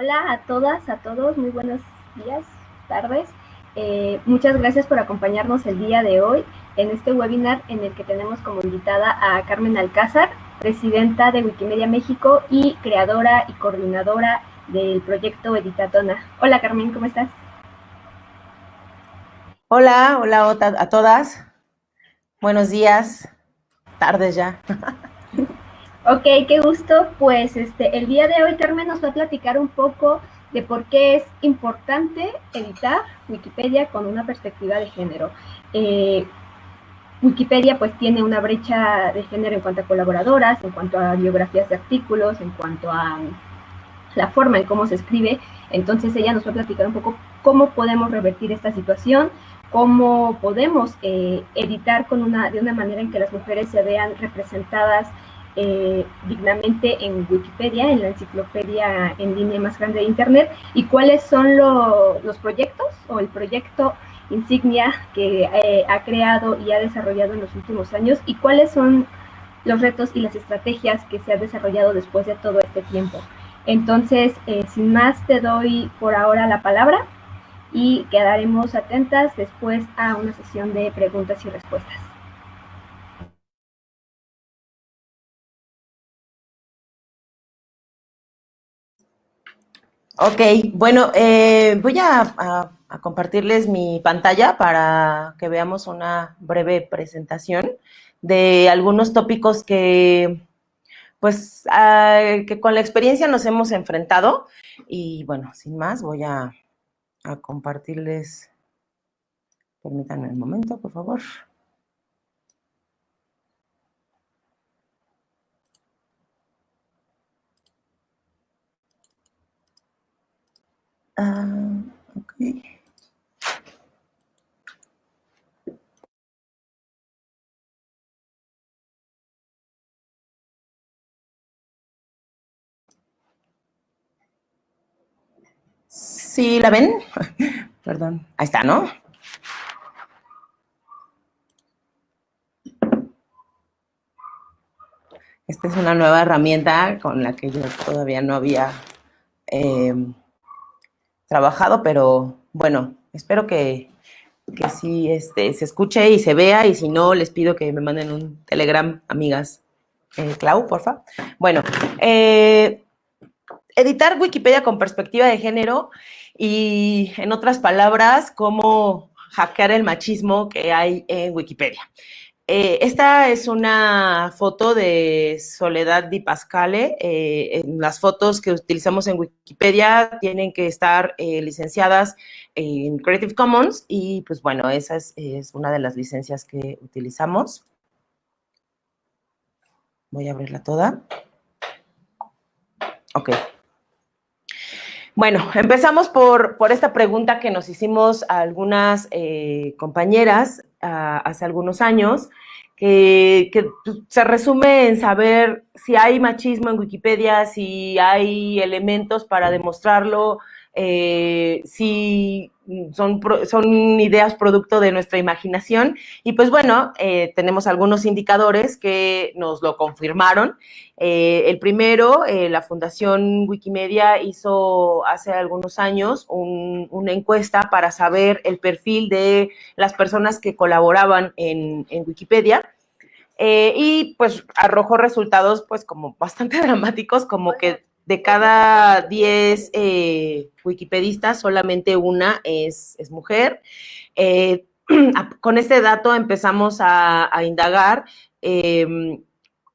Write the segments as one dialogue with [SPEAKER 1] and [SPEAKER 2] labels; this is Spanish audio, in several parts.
[SPEAKER 1] Hola a todas, a todos, muy buenos días, tardes. Eh, muchas gracias por acompañarnos el día de hoy en este webinar en el que tenemos como invitada a Carmen Alcázar, presidenta de Wikimedia México y creadora y coordinadora del proyecto Editatona. Hola Carmen, ¿cómo estás?
[SPEAKER 2] Hola, hola a todas. Buenos días, tardes ya.
[SPEAKER 1] Ok, qué gusto. Pues este, el día de hoy Carmen nos va a platicar un poco de por qué es importante editar Wikipedia con una perspectiva de género. Eh, Wikipedia pues tiene una brecha de género en cuanto a colaboradoras, en cuanto a biografías de artículos, en cuanto a la forma en cómo se escribe. Entonces ella nos va a platicar un poco cómo podemos revertir esta situación, cómo podemos eh, editar con una, de una manera en que las mujeres se vean representadas eh, dignamente en Wikipedia, en la enciclopedia en línea más grande de Internet, y cuáles son los proyectos o el proyecto insignia que eh, ha creado y ha desarrollado en los últimos años y cuáles son los retos y las estrategias que se han desarrollado después de todo este tiempo. Entonces, eh, sin más, te doy por ahora la palabra y quedaremos atentas después a una sesión de preguntas y respuestas.
[SPEAKER 2] Ok, bueno, eh, voy a, compartirles mi pantalla para que veamos una breve presentación de algunos tópicos que, pues, ah, que con la experiencia nos hemos enfrentado. Y bueno, sin más, voy a, a compartirles, permítanme un momento, por favor. Ah, okay. ¿Sí la ven? Perdón. Ahí está, ¿no? Esta es una nueva herramienta con la que yo todavía no había eh, trabajado, pero bueno, espero que, que sí este, se escuche y se vea, y si no, les pido que me manden un telegram, amigas. Eh, Clau, porfa. Bueno, eh, editar Wikipedia con perspectiva de género y, en otras palabras, cómo hackear el machismo que hay en Wikipedia. Eh, esta es una foto de Soledad Di Pascale. Eh, las fotos que utilizamos en Wikipedia tienen que estar eh, licenciadas en Creative Commons y pues bueno, esa es, una de las licencias que utilizamos. Voy a abrirla toda. Ok. Bueno, empezamos por, esta pregunta que nos hicimos a algunas compañeras hace algunos años, que, pues, se resume en saber si hay machismo en Wikipedia, si hay elementos para demostrarlo, eh, si son, son ideas producto de nuestra imaginación. Y pues bueno, eh, tenemos algunos indicadores que nos lo confirmaron. Eh, el primero, la Fundación Wikimedia hizo hace algunos años una encuesta para saber el perfil de las personas que colaboraban en, en Wikipedia. y pues arrojó resultados pues como bastante dramáticos, como que de cada 10 eh, wikipedistas, solamente una es, mujer. Eh, con este dato empezamos a, indagar em,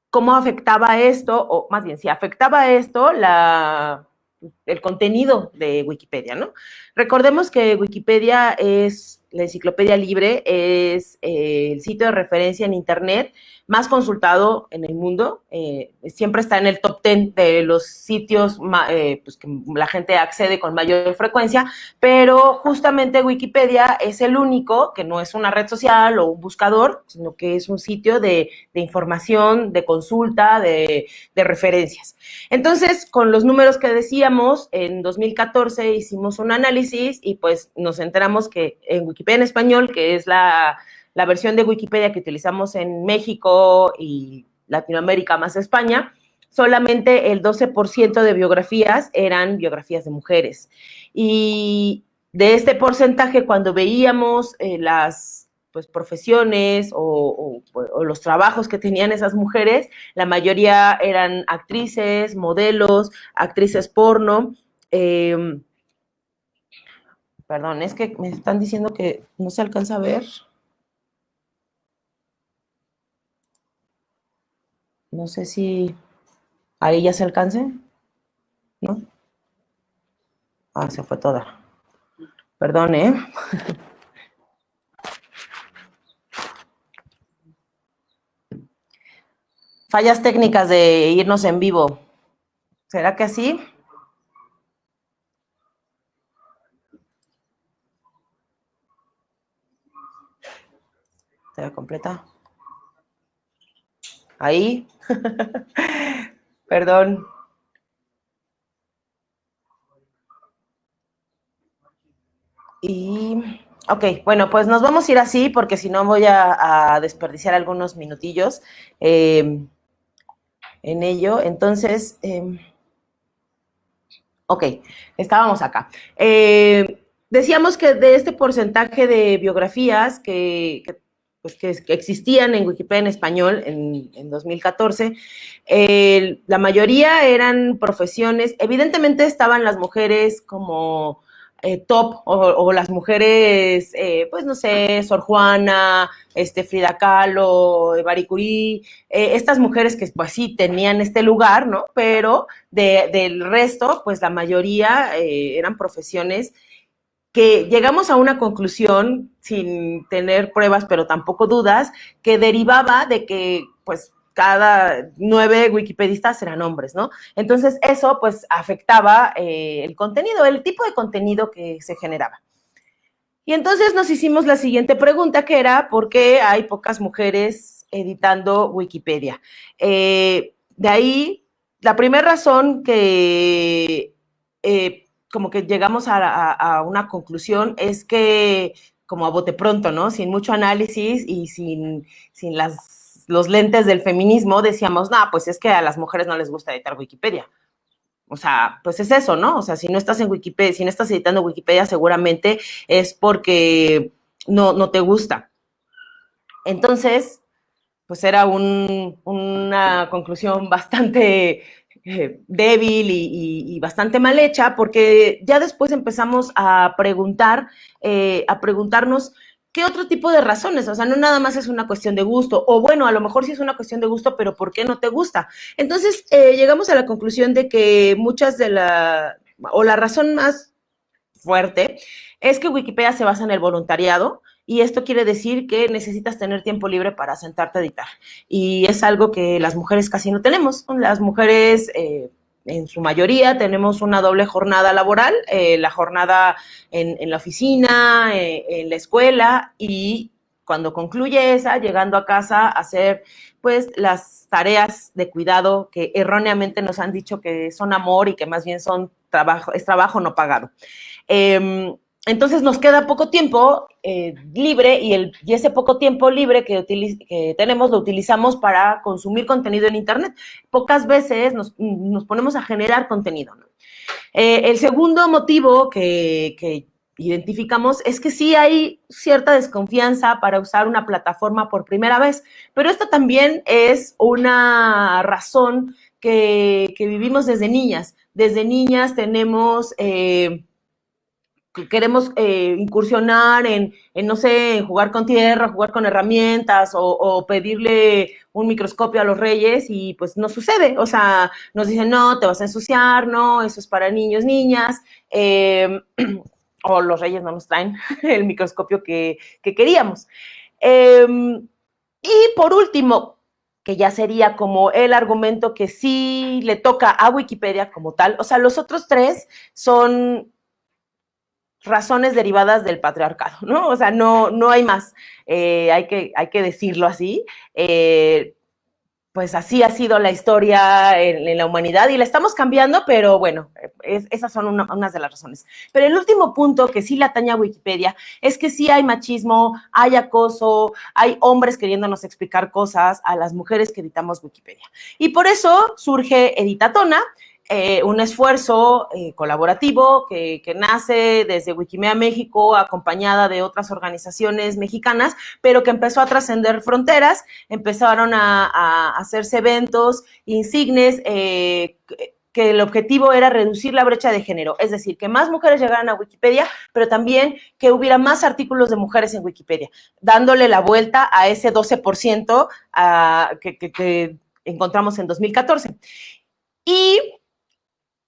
[SPEAKER 2] cómo afectaba esto, o más bien, si afectaba esto la, el contenido de Wikipedia, ¿no? Recordemos que Wikipedia es la enciclopedia libre, es eh, el sitio de referencia en Internet más consultado en el mundo, eh, siempre está en el top 10 de los sitios eh, pues que la gente accede con mayor frecuencia, pero justamente Wikipedia es el único que no es una red social o un buscador, sino que es un sitio de, información, de consulta, de, de, referencias. Entonces, con los números que decíamos, en 2014 hicimos un análisis y pues nos enteramos que en Wikipedia en español, que es la la versión de Wikipedia que utilizamos en México y Latinoamérica más España, solamente el 12% de biografías eran biografías de mujeres. Y de este porcentaje, cuando veíamos eh, las pues, profesiones o, los trabajos que tenían esas mujeres, la mayoría eran actrices, modelos, actrices porno. Em, perdón, es que me están diciendo que no se alcanza a ver. No sé si ahí ya se alcance. ¿No? Ah, se fue toda. Perdón, ¿eh? Fallas técnicas de irnos en vivo. ¿Será que así? ¿Se completa? Ahí. Perdón. Y, ok, bueno, pues nos vamos a ir así porque si no voy a, desperdiciar algunos minutillos em, en ello. Entonces, em, ok, estábamos acá. Eh, decíamos que de este porcentaje de biografías que pues, que, existían en Wikipedia en español en, 2014. la mayoría eran profesiones, evidentemente estaban las mujeres como eh, top o, las mujeres, eh, pues no sé, Sor Juana, este, Frida Kahlo, Marie Curie, eh, estas mujeres que pues sí tenían este lugar, ¿no? Pero del resto, pues la mayoría eran profesiones que llegamos a una conclusión sin tener pruebas, pero tampoco dudas, que derivaba de que, pues, cada nueve wikipedistas eran hombres, ¿no? Entonces, eso, pues, afectaba eh, el contenido, el tipo de contenido que se generaba. Y entonces nos hicimos la siguiente pregunta, que era, ¿por qué hay pocas mujeres editando Wikipedia? Eh, de ahí, la primera razón que... Eh, como que llegamos a, una conclusión es que, como a bote pronto, ¿no? Sin mucho análisis y sin, sin las, los lentes del feminismo, decíamos, no, pues es que a las mujeres no les gusta editar Wikipedia. O sea, pues es eso, ¿no? O sea, si no estás en Wikipedia, si no estás editando Wikipedia, seguramente es porque no, no te gusta. Entonces, pues era una conclusión bastante eh, débil y, bastante mal hecha, porque ya después empezamos a preguntar, eh, a preguntarnos qué otro tipo de razones, o sea, no nada más es una cuestión de gusto, o bueno, a lo mejor sí es una cuestión de gusto, pero ¿por qué no te gusta? Entonces, eh, llegamos a la conclusión de que muchas de la, o la razón más fuerte es que Wikipedia se basa en el voluntariado, y esto quiere decir que necesitas tener tiempo libre para sentarte a editar. Y es algo que las mujeres casi no tenemos. Las mujeres, eh, en su mayoría, tenemos una doble jornada laboral, eh, la jornada en, la oficina, eh, en la escuela y cuando concluye esa, llegando a casa hacer pues las tareas de cuidado que erróneamente nos han dicho que son amor y que más bien son trabajo, es trabajo no pagado. Em, entonces nos queda poco tiempo eh, libre y, el, ese poco tiempo libre que, tenemos lo utilizamos para consumir contenido en Internet. Pocas veces nos, ponemos a generar contenido. Eh, el segundo motivo que, identificamos es que sí hay cierta desconfianza para usar una plataforma por primera vez, pero esto también es una razón que, vivimos desde niñas. Desde niñas tenemos... Eh, queremos eh, incursionar en, no sé, jugar con tierra, jugar con herramientas o, pedirle un microscopio a los reyes y pues no sucede. O sea, nos dicen, no, te vas a ensuciar, no, eso es para niños, niñas. Em, o los reyes no nos traen el microscopio que, queríamos. Em, y por último, que ya sería como el argumento que sí le toca a Wikipedia como tal. O sea, los otros tres son razones derivadas del patriarcado, ¿no? O sea, no, no hay más, eh, hay, que, hay que decirlo así. Eh, pues así ha sido la historia en, la humanidad y la estamos cambiando, pero bueno, esas son unas de las razones. Pero el último punto que sí le atañe a Wikipedia es que sí hay machismo, hay acoso, hay hombres queriéndonos explicar cosas a las mujeres que editamos Wikipedia. Y por eso surge Editatona, eh, un esfuerzo eh, colaborativo que, nace desde Wikimedia México, acompañada de otras organizaciones mexicanas, pero que empezó a trascender fronteras, empezaron a, hacerse eventos insignes. Eh, que el objetivo era reducir la brecha de género, es decir, que más mujeres llegaran a Wikipedia, pero también que hubiera más artículos de mujeres en Wikipedia, dándole la vuelta a ese 12% que, que encontramos en 2014. Y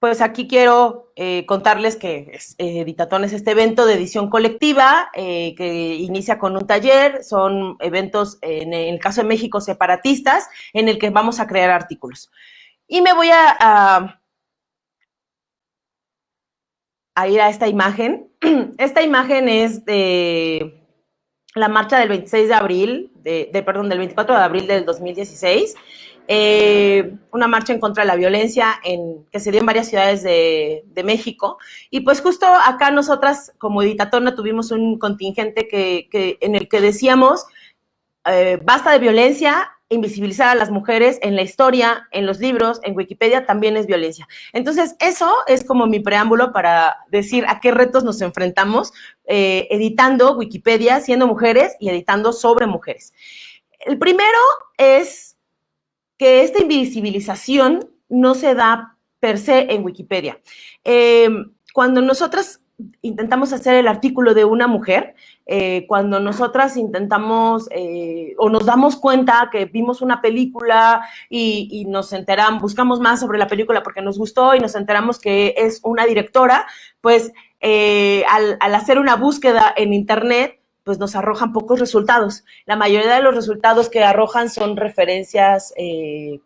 [SPEAKER 2] pues aquí quiero eh, contarles que es, eh, Editatón es este evento de edición colectiva eh, que inicia con un taller, son eventos, en el caso de México, separatistas, en el que vamos a crear artículos. Y me voy a, ir a esta imagen. Esta imagen es de la marcha del 26 de abril, de, perdón, del 24 de abril del 2016. Eh, una marcha en contra de la violencia en, que se dio en varias ciudades de, México. Y pues justo acá nosotras como Editatona tuvimos un contingente que, en el que decíamos, eh, basta de violencia, invisibilizar a las mujeres en la historia, en los libros, en Wikipedia también es violencia. Entonces, eso es como mi preámbulo para decir a qué retos nos enfrentamos eh, editando Wikipedia, siendo mujeres y editando sobre mujeres. El primero es que esta invisibilización no se da per se en Wikipedia. Em, cuando nosotras intentamos hacer el artículo de una mujer, eh, cuando nosotras intentamos eh, o nos damos cuenta que vimos una película y, nos enteramos, buscamos más sobre la película porque nos gustó y nos enteramos que es una directora, pues eh, al, al hacer una búsqueda en internet, pues nos arrojan pocos resultados. La mayoría de los resultados que arrojan son referencias eh,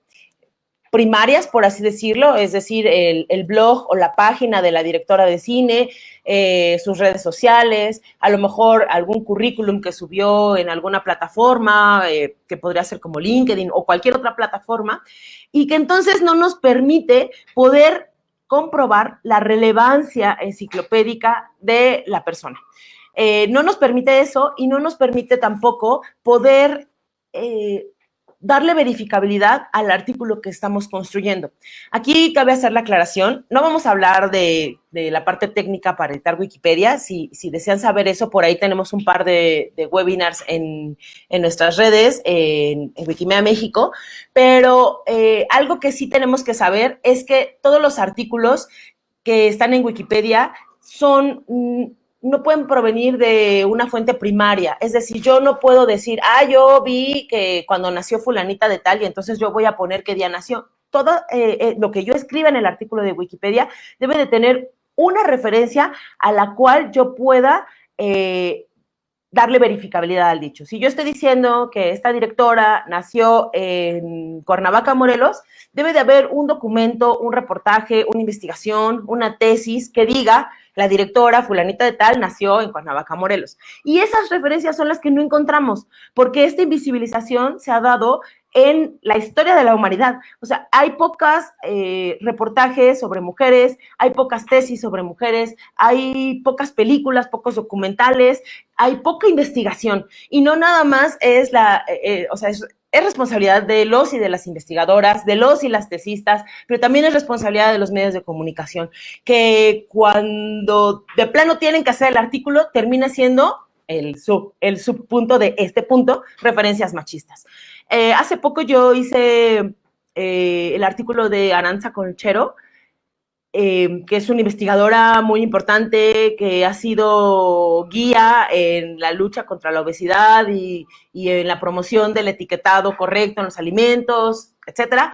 [SPEAKER 2] primarias, por así decirlo, es decir, el, blog o la página de la directora de cine, eh, sus redes sociales, a lo mejor algún currículum que subió en alguna plataforma, eh, que podría ser como LinkedIn o cualquier otra plataforma, y que entonces no nos permite poder comprobar la relevancia enciclopédica de la persona. Eh, no nos permite eso y no nos permite tampoco poder eh, darle verificabilidad al artículo que estamos construyendo. Aquí cabe hacer la aclaración, no vamos a hablar de, la parte técnica para editar Wikipedia, si, desean saber eso, por ahí tenemos un par de, webinars en, nuestras redes, en, Wikimedia México, pero eh, algo que sí tenemos que saber es que todos los artículos que están en Wikipedia son mm, no pueden provenir de una fuente primaria. Es decir, yo no puedo decir, ah, yo vi que cuando nació fulanita de tal y entonces yo voy a poner qué día nació. Todo eh, eh, lo que yo escriba en el artículo de Wikipedia debe de tener una referencia a la cual yo pueda eh, darle verificabilidad al dicho. Si yo estoy diciendo que esta directora nació en Cuernavaca, Morelos, debe de haber un documento, un reportaje, una investigación, una tesis que diga la directora fulanita de tal nació en Cuernavaca, Morelos. Y esas referencias son las que no encontramos, porque esta invisibilización se ha dado en la historia de la humanidad. O sea, hay pocas eh, reportajes sobre mujeres, hay pocas tesis sobre mujeres, hay pocas películas, pocos documentales, hay poca investigación. Y no nada más es la, eh, eh, o sea, es, es responsabilidad de los y de las investigadoras, de los y las tesistas, pero también es responsabilidad de los medios de comunicación, que cuando de plano tienen que hacer el artículo, termina siendo el, sub, el subpunto de este punto, referencias machistas. Eh, hace poco yo hice el artículo de Aranza Conchero, eh, que es una investigadora muy importante, que ha sido guía en la lucha contra la obesidad y, en la promoción del etiquetado correcto en los alimentos, etcétera.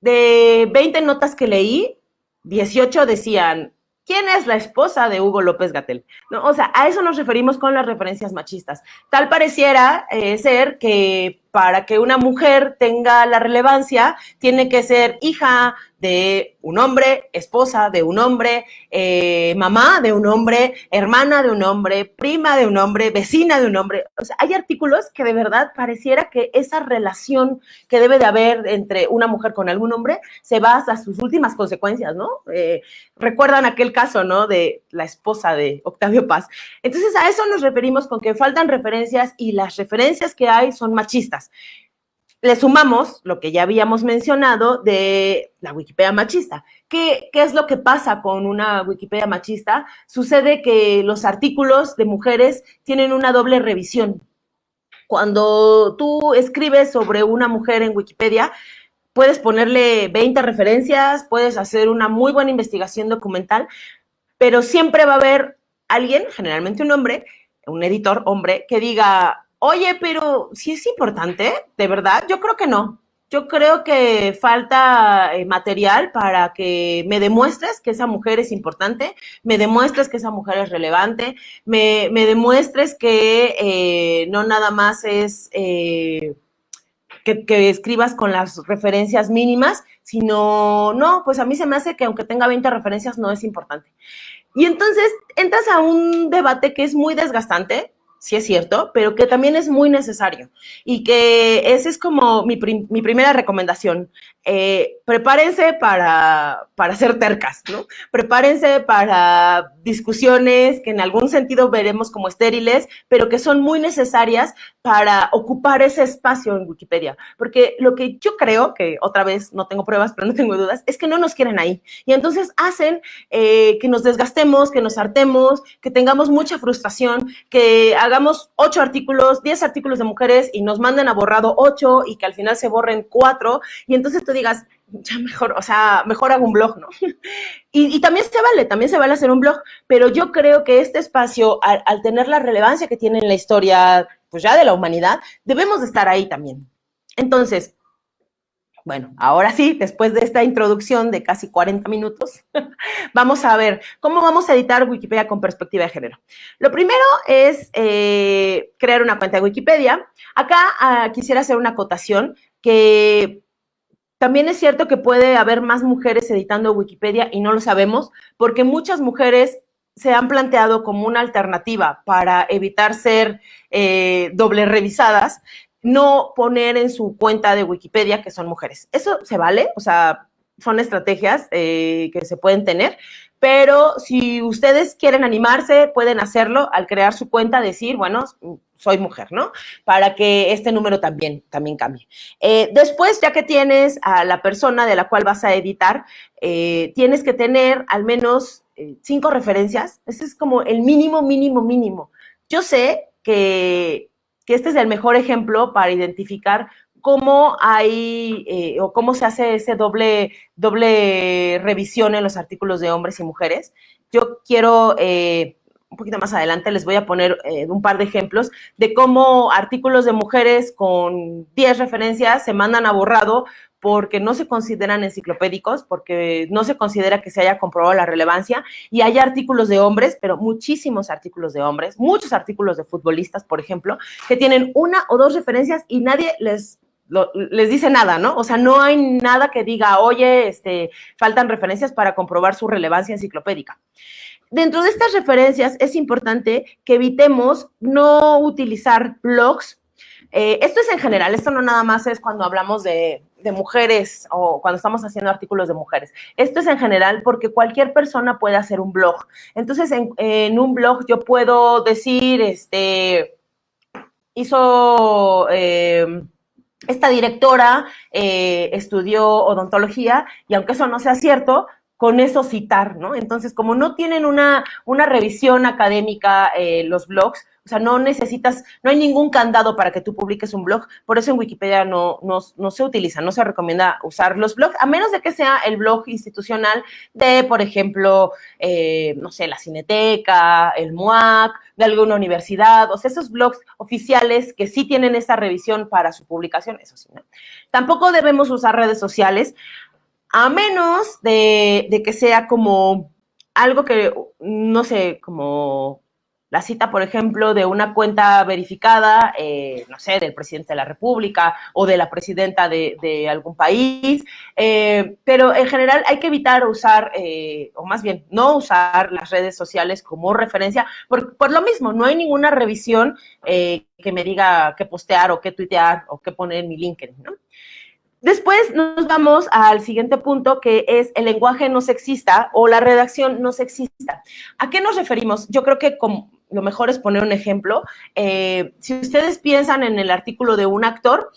[SPEAKER 2] De 20 notas que leí, 18 decían, ¿quién es la esposa de Hugo López Gatel? ¿No? O sea, a eso nos referimos con las referencias machistas. Tal pareciera eh, ser que para que una mujer tenga la relevancia, tiene que ser hija de un hombre, esposa de un hombre, eh, mamá de un hombre, hermana de un hombre, prima de un hombre, vecina de un hombre. O sea, hay artículos que de verdad pareciera que esa relación que debe de haber entre una mujer con algún hombre se va hasta sus últimas consecuencias, ¿no? Eh, recuerdan aquel caso, ¿no? De la esposa de Octavio Paz. Entonces, a eso nos referimos con que faltan referencias y las referencias que hay son machistas le sumamos lo que ya habíamos mencionado de la Wikipedia machista. ¿Qué, ¿Qué, es lo que pasa con una Wikipedia machista? Sucede que los artículos de mujeres tienen una doble revisión. Cuando tú escribes sobre una mujer en Wikipedia, puedes ponerle 20 referencias, puedes hacer una muy buena investigación documental, pero siempre va a haber alguien, generalmente un hombre, un editor hombre, que diga, Oye, pero si es importante, de verdad, yo creo que no. Yo creo que falta eh, material para que me demuestres que esa mujer es importante, me demuestres que esa mujer es relevante, me, demuestres que eh, no nada más es eh, que, que, escribas con las referencias mínimas, sino, no, pues a mí se me hace que aunque tenga 20 referencias no es importante. Y entonces entras a un debate que es muy desgastante, sí es cierto, pero que también es muy necesario y que esa es como mi, mi primera recomendación. Eh, prepárense para, para ser tercas, ¿no? Prepárense para discusiones que en algún sentido veremos como estériles, pero que son muy necesarias para ocupar ese espacio en Wikipedia. Porque lo que yo creo, que otra vez no tengo pruebas, pero no tengo dudas, es que no nos quieren ahí. Y entonces hacen eh, que nos desgastemos, que nos hartemos, que tengamos mucha frustración, que hagamos ocho artículos, diez artículos de mujeres y nos manden a borrado ocho y que al final se borren cuatro. Y entonces te digas, ya mejor, o sea, mejor hago un blog, ¿no? Y, también se vale, también se vale hacer un blog, pero yo creo que este espacio, al, tener la relevancia que tiene en la historia, pues ya de la humanidad, debemos de estar ahí también. Entonces, bueno, ahora sí, después de esta introducción de casi 40 minutos, vamos a ver cómo vamos a editar Wikipedia con perspectiva de género. Lo primero es eh, crear una cuenta de Wikipedia. Acá ah, quisiera hacer una acotación que también es cierto que puede haber más mujeres editando Wikipedia y no lo sabemos, porque muchas mujeres se han planteado como una alternativa para evitar ser eh, doble revisadas, no poner en su cuenta de Wikipedia que son mujeres. Eso se vale, o sea, son estrategias eh, que se pueden tener, pero si ustedes quieren animarse, pueden hacerlo al crear su cuenta, decir, bueno, soy mujer, ¿no? Para que este número también, también cambie. Eh, después, ya que tienes a la persona de la cual vas a editar, eh, tienes que tener al menos cinco referencias. Ese es como el mínimo, mínimo, mínimo. Yo sé que, que este es el mejor ejemplo para identificar cómo hay eh, o cómo se hace ese doble, doble revisión en los artículos de hombres y mujeres. Yo quiero, eh, un poquito más adelante, les voy a poner eh, un par de ejemplos de cómo artículos de mujeres con 10 referencias se mandan a borrado porque no se consideran enciclopédicos, porque no se considera que se haya comprobado la relevancia, y hay artículos de hombres, pero muchísimos artículos de hombres, muchos artículos de futbolistas, por ejemplo, que tienen una o dos referencias y nadie les les dice nada, ¿no? O sea, no hay nada que diga, oye, este, faltan referencias para comprobar su relevancia enciclopédica. Dentro de estas referencias es importante que evitemos no utilizar blogs. Eh, esto es en general, esto no nada más es cuando hablamos de, mujeres o cuando estamos haciendo artículos de mujeres. Esto es en general porque cualquier persona puede hacer un blog. Entonces, en, en un blog yo puedo decir, este, hizo... Eh, esta directora eh, estudió odontología y aunque eso no sea cierto, con eso citar, ¿no? Entonces, como no tienen una, una revisión académica eh, los blogs, o sea, no necesitas, no hay ningún candado para que tú publiques un blog, por eso en Wikipedia no, no, se utiliza, no se recomienda usar los blogs, a menos de que sea el blog institucional de, por ejemplo, eh, no sé, la Cineteca, el MUAC, de alguna universidad, o sea, esos blogs oficiales que sí tienen esa revisión para su publicación, eso sí, ¿no? Tampoco debemos usar redes sociales, a menos de, que sea como algo que, no sé, como la cita, por ejemplo, de una cuenta verificada, eh, no sé, del presidente de la República o de la presidenta de, algún país, eh, pero en general hay que evitar usar, eh, o más bien, no usar las redes sociales como referencia, por, por lo mismo, no hay ninguna revisión que me diga qué postear o qué tuitear o qué poner en mi LinkedIn, ¿no? Después nos vamos al siguiente punto, que es el lenguaje no sexista o la redacción no sexista. ¿A qué nos referimos? Yo creo que lo mejor es poner un ejemplo. Eh, si ustedes piensan en el artículo de un actor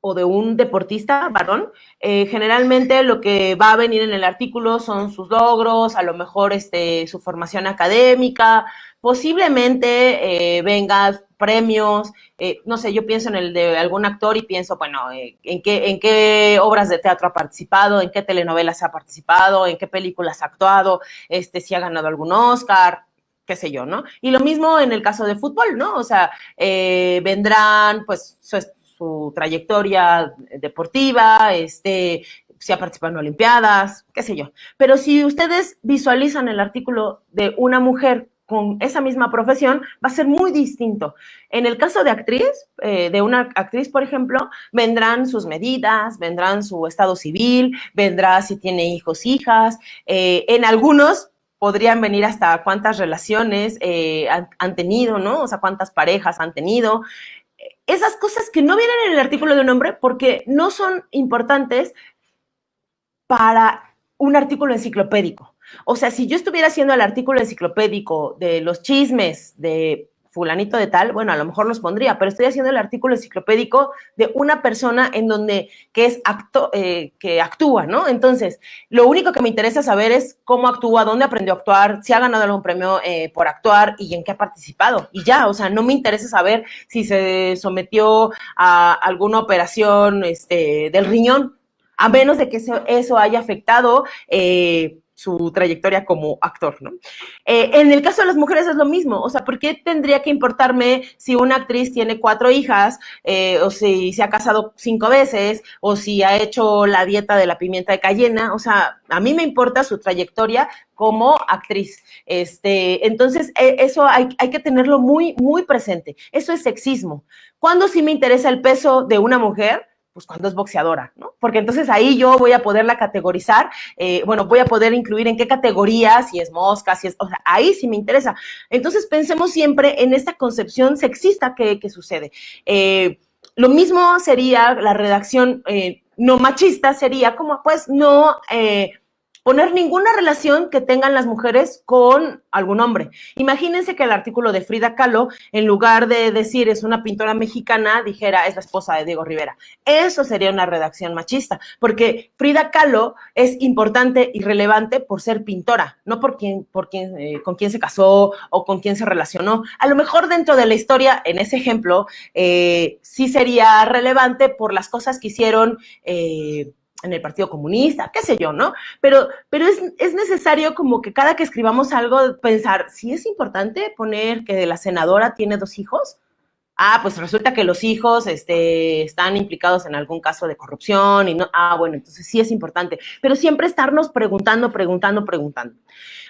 [SPEAKER 2] o de un deportista varón, eh, generalmente lo que va a venir en el artículo son sus logros, a lo mejor este, su formación académica, posiblemente eh, vengan premios, no sé, yo pienso en el de algún actor y pienso, bueno, en, qué, en qué obras de teatro ha participado, en qué telenovelas ha participado, en qué películas ha actuado, este, si ha ganado algún Oscar, qué sé yo, ¿no? Y lo mismo en el caso de fútbol, ¿no? O sea, eh, vendrán, pues, su, trayectoria deportiva, este, si ha participado en Olimpiadas, qué sé yo. Pero si ustedes visualizan el artículo de una mujer con esa misma profesión, va a ser muy distinto. En el caso de actriz, eh, de una actriz, por ejemplo, vendrán sus medidas, vendrán su estado civil, vendrá si tiene hijos, hijas. Eh, en algunos podrían venir hasta cuántas relaciones eh, han, tenido, ¿no? O sea, cuántas parejas han tenido. Esas cosas que no vienen en el artículo de un hombre porque no son importantes para un artículo enciclopédico. O sea, si yo estuviera haciendo el artículo enciclopédico de los chismes de fulanito de tal, bueno, a lo mejor los pondría, pero estoy haciendo el artículo enciclopédico de una persona en donde, que es acto, eh, que actúa, ¿no? Entonces, lo único que me interesa saber es cómo actúa, dónde aprendió a actuar, si ha ganado algún premio eh, por actuar y en qué ha participado. Y ya, o sea, no me interesa saber si se sometió a alguna operación este, del riñón, a menos de que eso, haya afectado eh, su trayectoria como actor, ¿no? Eh, en el caso de las mujeres es lo mismo, o sea, ¿por qué tendría que importarme si una actriz tiene cuatro hijas, eh, o si se ha casado cinco veces, o si ha hecho la dieta de la pimienta de cayena? O sea, a mí me importa su trayectoria como actriz. Este, entonces, e, eso hay, hay que tenerlo muy, muy presente. Eso es sexismo. ¿Cuándo sí me interesa el peso de una mujer? Pues cuando es boxeadora, ¿no? Porque entonces ahí yo voy a poderla categorizar, eh, bueno, voy a poder incluir en qué categoría, si es mosca, si es, o sea, ahí sí me interesa. Entonces pensemos siempre en esta concepción sexista que, sucede. Eh, lo mismo sería la redacción eh, no machista, sería como, pues, no poner ninguna relación que tengan las mujeres con algún hombre. Imagínense que el artículo de Frida Kahlo, en lugar de decir es una pintora mexicana, dijera es la esposa de Diego Rivera. Eso sería una redacción machista, porque Frida Kahlo es importante y relevante por ser pintora, no por quién, por quién, eh, con quién se casó o con quién se relacionó. A lo mejor dentro de la historia, en ese ejemplo, eh, sí sería relevante por las cosas que hicieron. Eh, en el Partido Comunista, qué sé yo, ¿no? Pero, pero es, es, necesario como que cada que escribamos algo pensar, si es importante poner que la senadora tiene dos hijos, ah, pues resulta que los hijos este, están implicados en algún caso de corrupción y no, ah, bueno, entonces sí es importante, pero siempre estarnos preguntando, preguntando, preguntando.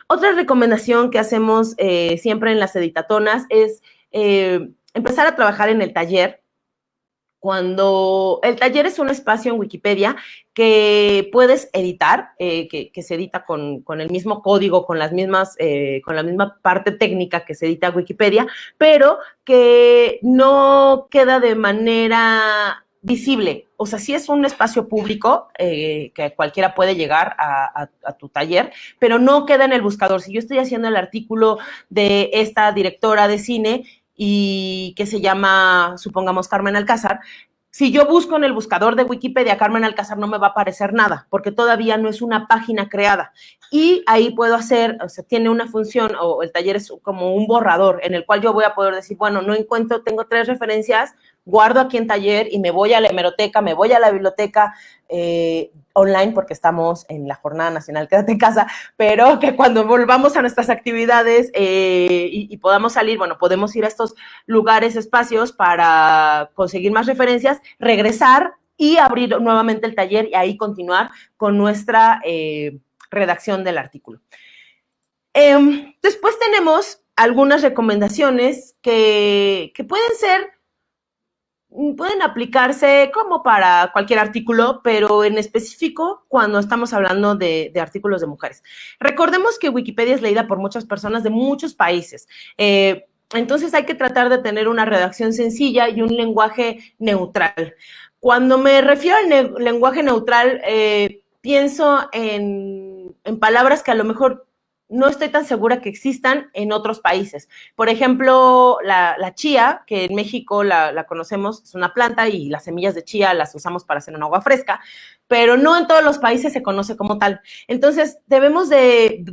[SPEAKER 2] Otra recomendación que hacemos eh, siempre en las editatonas es eh, empezar a trabajar en el taller cuando el taller es un espacio en Wikipedia que puedes editar, eh, que, se edita con, el mismo código, con las mismas, eh, con la misma parte técnica que se edita Wikipedia, pero que no queda de manera visible. O sea, sí es un espacio público eh, que cualquiera puede llegar a, tu taller, pero no queda en el buscador. Si yo estoy haciendo el artículo de esta directora de cine y que se llama, supongamos, Carmen Alcázar, si yo busco en el buscador de Wikipedia Carmen Alcázar no me va a aparecer nada, porque todavía no es una página creada. Y ahí puedo hacer, o sea, tiene una función, o el taller es como un borrador, en el cual yo voy a poder decir, bueno, no encuentro, tengo tres referencias, guardo aquí en taller y me voy a la hemeroteca, me voy a la biblioteca eh, online porque estamos en la Jornada Nacional Quédate en Casa, pero que cuando volvamos a nuestras actividades eh, y, podamos salir, bueno, podemos ir a estos lugares, espacios para conseguir más referencias, regresar y abrir nuevamente el taller y ahí continuar con nuestra eh, redacción del artículo. Em, después tenemos algunas recomendaciones que, pueden ser, pueden aplicarse como para cualquier artículo, pero en específico cuando estamos hablando de, artículos de mujeres. Recordemos que Wikipedia es leída por muchas personas de muchos países. Eh, entonces hay que tratar de tener una redacción sencilla y un lenguaje neutral. Cuando me refiero al lenguaje neutral, eh, pienso en, en palabras que a lo mejor no estoy tan segura que existan en otros países. Por ejemplo, la, chía, que en México la, conocemos, es una planta y las semillas de chía las usamos para hacer un agua fresca, pero no en todos los países se conoce como tal. Entonces, debemos de,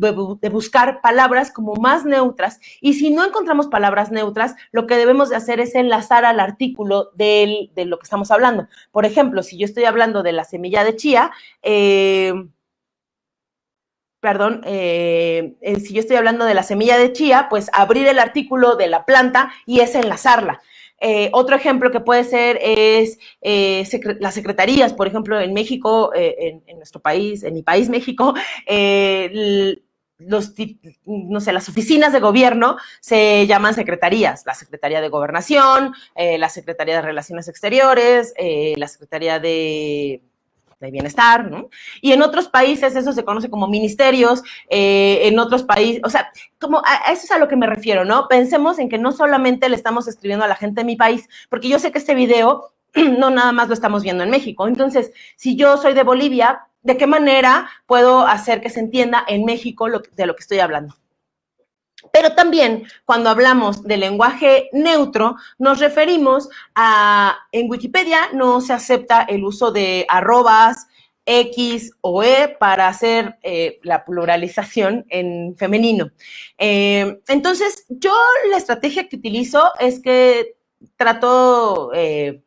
[SPEAKER 2] buscar palabras como más neutras y si no encontramos palabras neutras, lo que debemos de hacer es enlazar al artículo de lo que estamos hablando. Por ejemplo, si yo estoy hablando de la semilla de chía, eh, perdón, eh, eh, si yo estoy hablando de la semilla de chía, pues abrir el artículo de la planta y es enlazarla. Eh, otro ejemplo que puede ser es las secretarías, por ejemplo, en México, en, nuestro país, en mi país, México, no sé, las oficinas de gobierno se llaman secretarías, la Secretaría de Gobernación, la Secretaría de Relaciones Exteriores, la Secretaría de de bienestar, ¿no? Y en otros países eso se conoce como ministerios, eh, en otros países, o sea, como a, eso es a lo que me refiero, ¿no? Pensemos en que no solamente le estamos escribiendo a la gente de mi país, porque yo sé que este video no nada más lo estamos viendo en México. Entonces, si yo soy de Bolivia, ¿de qué manera puedo hacer que se entienda en México de lo que estoy hablando? Pero también cuando hablamos de lenguaje neutro, nos referimos a, en Wikipedia no se acepta el uso de arrobas, X o E para hacer eh, la pluralización en femenino. Eh, entonces, yo la estrategia que utilizo es que trato eh,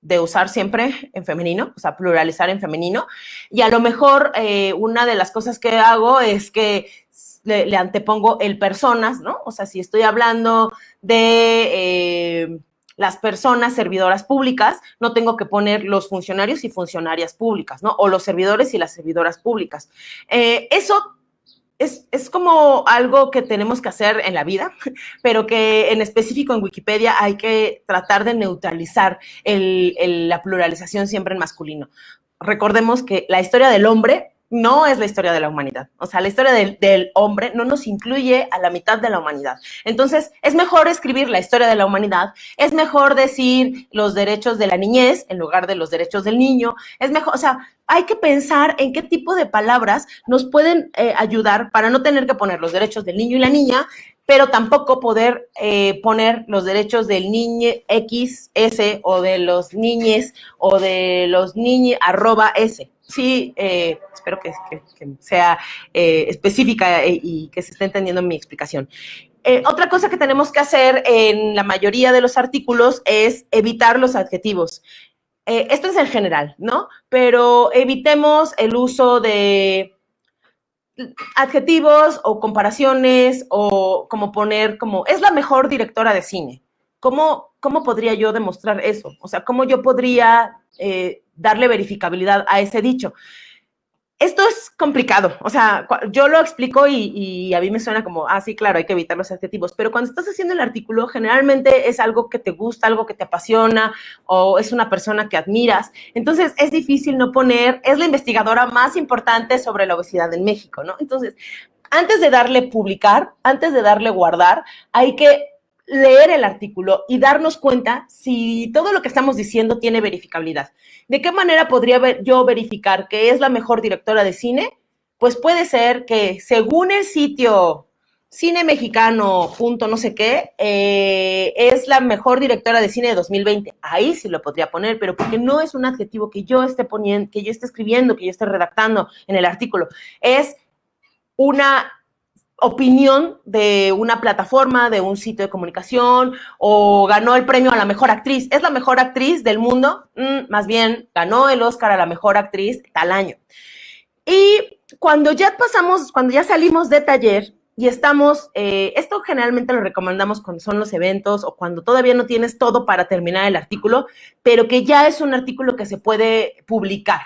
[SPEAKER 2] de usar siempre en femenino, o sea, pluralizar en femenino. Y a lo mejor una de las cosas que hago es que le, antepongo el personas, ¿no? O sea, si estoy hablando de eh, las personas servidoras públicas, no tengo que poner los funcionarios y funcionarias públicas, ¿no? O los servidores y las servidoras públicas. Eh, eso es, como algo que tenemos que hacer en la vida, pero que en específico en Wikipedia hay que tratar de neutralizar la pluralización siempre en masculino. Recordemos que la historia del hombre no es la historia de la humanidad. O sea, la historia del, hombre no nos incluye a la mitad de la humanidad. Entonces, es mejor escribir la historia de la humanidad, es mejor decir los derechos de la niñez en lugar de los derechos del niño, es mejor, o sea, hay que pensar en qué tipo de palabras nos pueden eh, ayudar para no tener que poner los derechos del niño y la niña, pero tampoco poder eh, poner los derechos del niño X, S o de los niñes o de los niños arroba S. Sí, eh, espero que, sea eh, específica eh, y que se esté entendiendo mi explicación. otra cosa que tenemos que hacer en la mayoría de los artículos es evitar los adjetivos. esto es en general, ¿no? Pero evitemos el uso de adjetivos o comparaciones o como poner como, es la mejor directora de cine. ¿Cómo, cómo podría yo demostrar eso? O sea, ¿cómo yo podría darle verificabilidad a ese dicho. Esto es complicado, o sea, yo lo explico y, a mí me suena como, ah, sí, claro, hay que evitar los adjetivos, pero cuando estás haciendo el artículo, generalmente es algo que te gusta, algo que te apasiona o es una persona que admiras, entonces es difícil no poner, es la investigadora más importante sobre la obesidad en México, ¿no? Entonces, antes de darle publicar, antes de darle guardar, hay que leer el artículo y darnos cuenta si todo lo que estamos diciendo tiene verificabilidad. ¿De qué manera podría yo verificar que es la mejor directora de cine? Pues puede ser que según el sitio cine mexicano, punto no sé qué, eh, es la mejor directora de cine de 2020. Ahí sí lo podría poner, pero porque no es un adjetivo que yo esté poniendo, que yo esté escribiendo, que yo esté redactando en el artículo. Es una opinión de una plataforma, de un sitio de comunicación, o ganó el premio a la mejor actriz. ¿Es la mejor actriz del mundo? Mm, más bien, ganó el Oscar a la mejor actriz tal año. Y cuando ya pasamos, cuando ya salimos de taller, y estamos, eh, esto generalmente lo recomendamos cuando son los eventos o cuando todavía no tienes todo para terminar el artículo, pero que ya es un artículo que se puede publicar.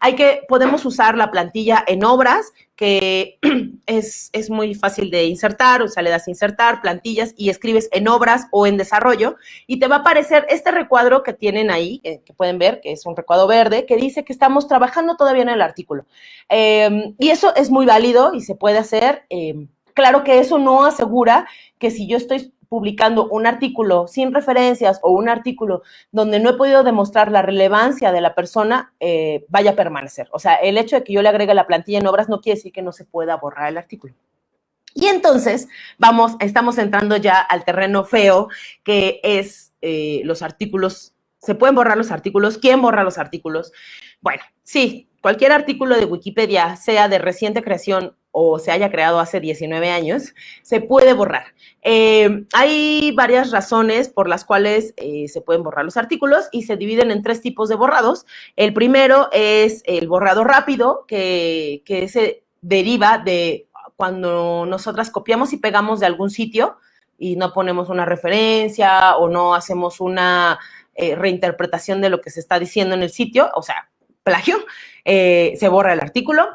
[SPEAKER 2] Hay que, podemos usar la plantilla en obras, que es, es muy fácil de insertar, o sea, le das insertar, plantillas y escribes en obras o en desarrollo y te va a aparecer este recuadro que tienen ahí, que, pueden ver, que es un recuadro verde, que dice que estamos trabajando todavía en el artículo. Em, y eso es muy válido y se puede hacer. Em, Claro que eso no asegura que si yo estoy publicando un artículo sin referencias o un artículo donde no he podido demostrar la relevancia de la persona, eh, vaya a permanecer. O sea, el hecho de que yo le agregue la plantilla en obras no quiere decir que no se pueda borrar el artículo. Y entonces, vamos, estamos entrando ya al terreno feo, que es eh, los artículos, se pueden borrar los artículos, ¿quién borra los artículos? Bueno, sí, cualquier artículo de Wikipedia, sea de reciente creación o se haya creado hace 19 años, se puede borrar. Eh, hay varias razones por las cuales eh, se pueden borrar los artículos y se dividen en tres tipos de borrados. El primero es el borrado rápido, que, se deriva de cuando nosotras copiamos y pegamos de algún sitio y no ponemos una referencia o no hacemos una eh, reinterpretación de lo que se está diciendo en el sitio, o sea, plagio, se borra el artículo.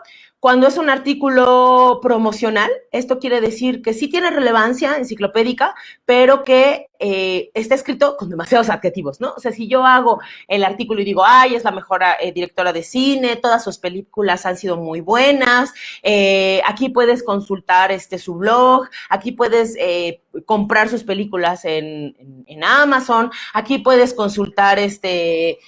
[SPEAKER 2] Cuando es un artículo promocional, esto quiere decir que sí tiene relevancia enciclopédica, pero que eh, está escrito con demasiados adjetivos, ¿no? O sea, si yo hago el artículo y digo, ay, es la mejor eh, directora de cine, todas sus películas han sido muy buenas, eh, aquí puedes consultar este, su blog, aquí puedes comprar sus películas en, Amazon, aquí puedes consultar este,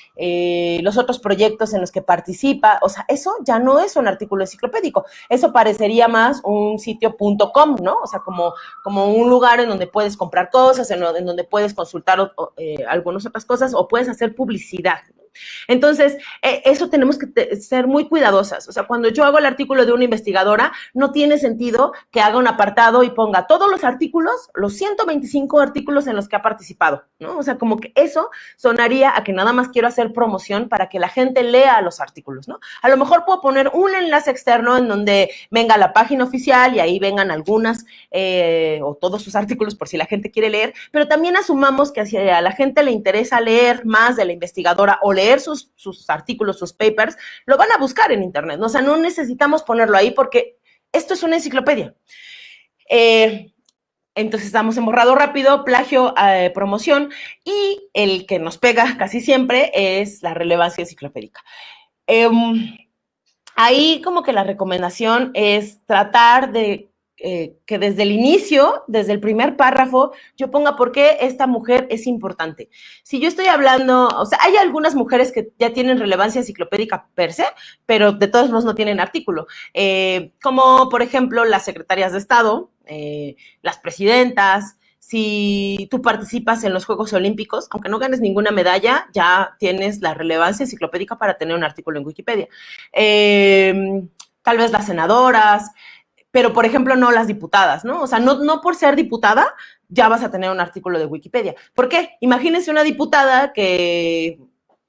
[SPEAKER 2] los otros proyectos en los que participa, o sea, eso ya no es un artículo enciclopédico, eso parecería más un sitio.com, ¿no? O sea, como, como un lugar en donde puedes comprar cosas, en, en donde puedes consultar eh, algunas otras cosas o puedes hacer publicidad. Entonces, eh, eso tenemos que ser muy cuidadosas. O sea, cuando yo hago el artículo de una investigadora, no tiene sentido que haga un apartado y ponga todos los artículos, los 125 artículos en los que ha participado, ¿no? O sea, como que eso sonaría a que nada más quiero hacer promoción para que la gente lea los artículos, ¿no? A lo mejor puedo poner un enlace externo en donde venga la página oficial y ahí vengan algunas eh, o todos sus artículos por si la gente quiere leer, pero también asumamos que si a la gente le interesa leer más de la investigadora o leer sus, artículos, sus papers, lo van a buscar en Internet. O sea, no necesitamos ponerlo ahí porque esto es una enciclopedia. Eh, entonces estamos en borrado rápido, plagio, eh, promoción y el que nos pega casi siempre es la relevancia enciclopédica. Em, ahí como que la recomendación es tratar de eh, que desde el inicio, desde el primer párrafo, yo ponga por qué esta mujer es importante. Si yo estoy hablando, o sea, hay algunas mujeres que ya tienen relevancia enciclopédica per se, pero de todos modos no tienen artículo, eh, como por ejemplo las secretarias de Estado, eh, las presidentas, si tú participas en los Juegos Olímpicos, aunque no ganes ninguna medalla, ya tienes la relevancia enciclopédica para tener un artículo en Wikipedia. tal vez las senadoras, pero por ejemplo no las diputadas, ¿no? O sea, no, no por ser diputada ya vas a tener un artículo de Wikipedia. ¿Por qué? Imagínense una diputada que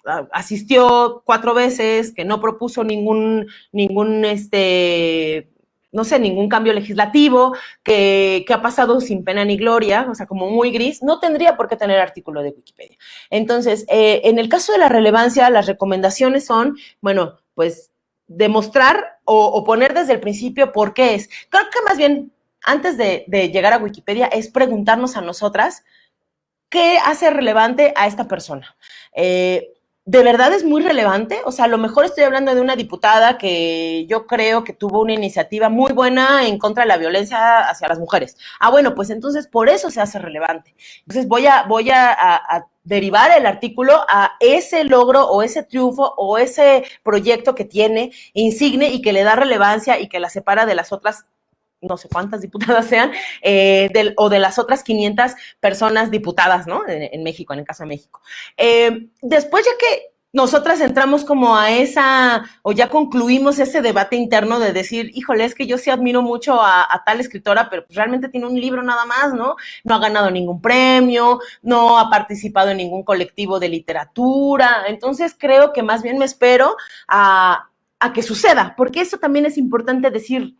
[SPEAKER 2] ah, asistió cuatro veces, que no propuso ningún, ningún, este, no sé, ningún cambio legislativo, que, ha pasado sin pena ni gloria, o sea, como muy gris, no tendría por qué tener artículo de Wikipedia. Entonces, eh, en el caso de la relevancia, las recomendaciones son, bueno, pues demostrar o, poner desde el principio por qué es. Creo que más bien, antes de, llegar a Wikipedia, es preguntarnos a nosotras qué hace relevante a esta persona. Eh, ¿De verdad es muy relevante? O sea, a lo mejor estoy hablando de una diputada que yo creo que tuvo una iniciativa muy buena en contra de la violencia hacia las mujeres. Ah, bueno, pues entonces por eso se hace relevante. Entonces voy a, voy a derivar el artículo a ese logro o ese triunfo o ese proyecto que tiene insigne y que le da relevancia y que la separa de las otras no sé cuántas diputadas sean, eh, o de las otras 500 personas diputadas, ¿no? En, México, en el caso de México. Eh, después, ya que nosotras entramos como a esa, o ya concluimos ese debate interno de decir, híjole, es que yo sí admiro mucho a, tal escritora, pero pues realmente tiene un libro nada más, ¿no? No ha ganado ningún premio, no ha participado en ningún colectivo de literatura. Entonces creo que más bien me espero a, a que suceda, porque eso también es importante decir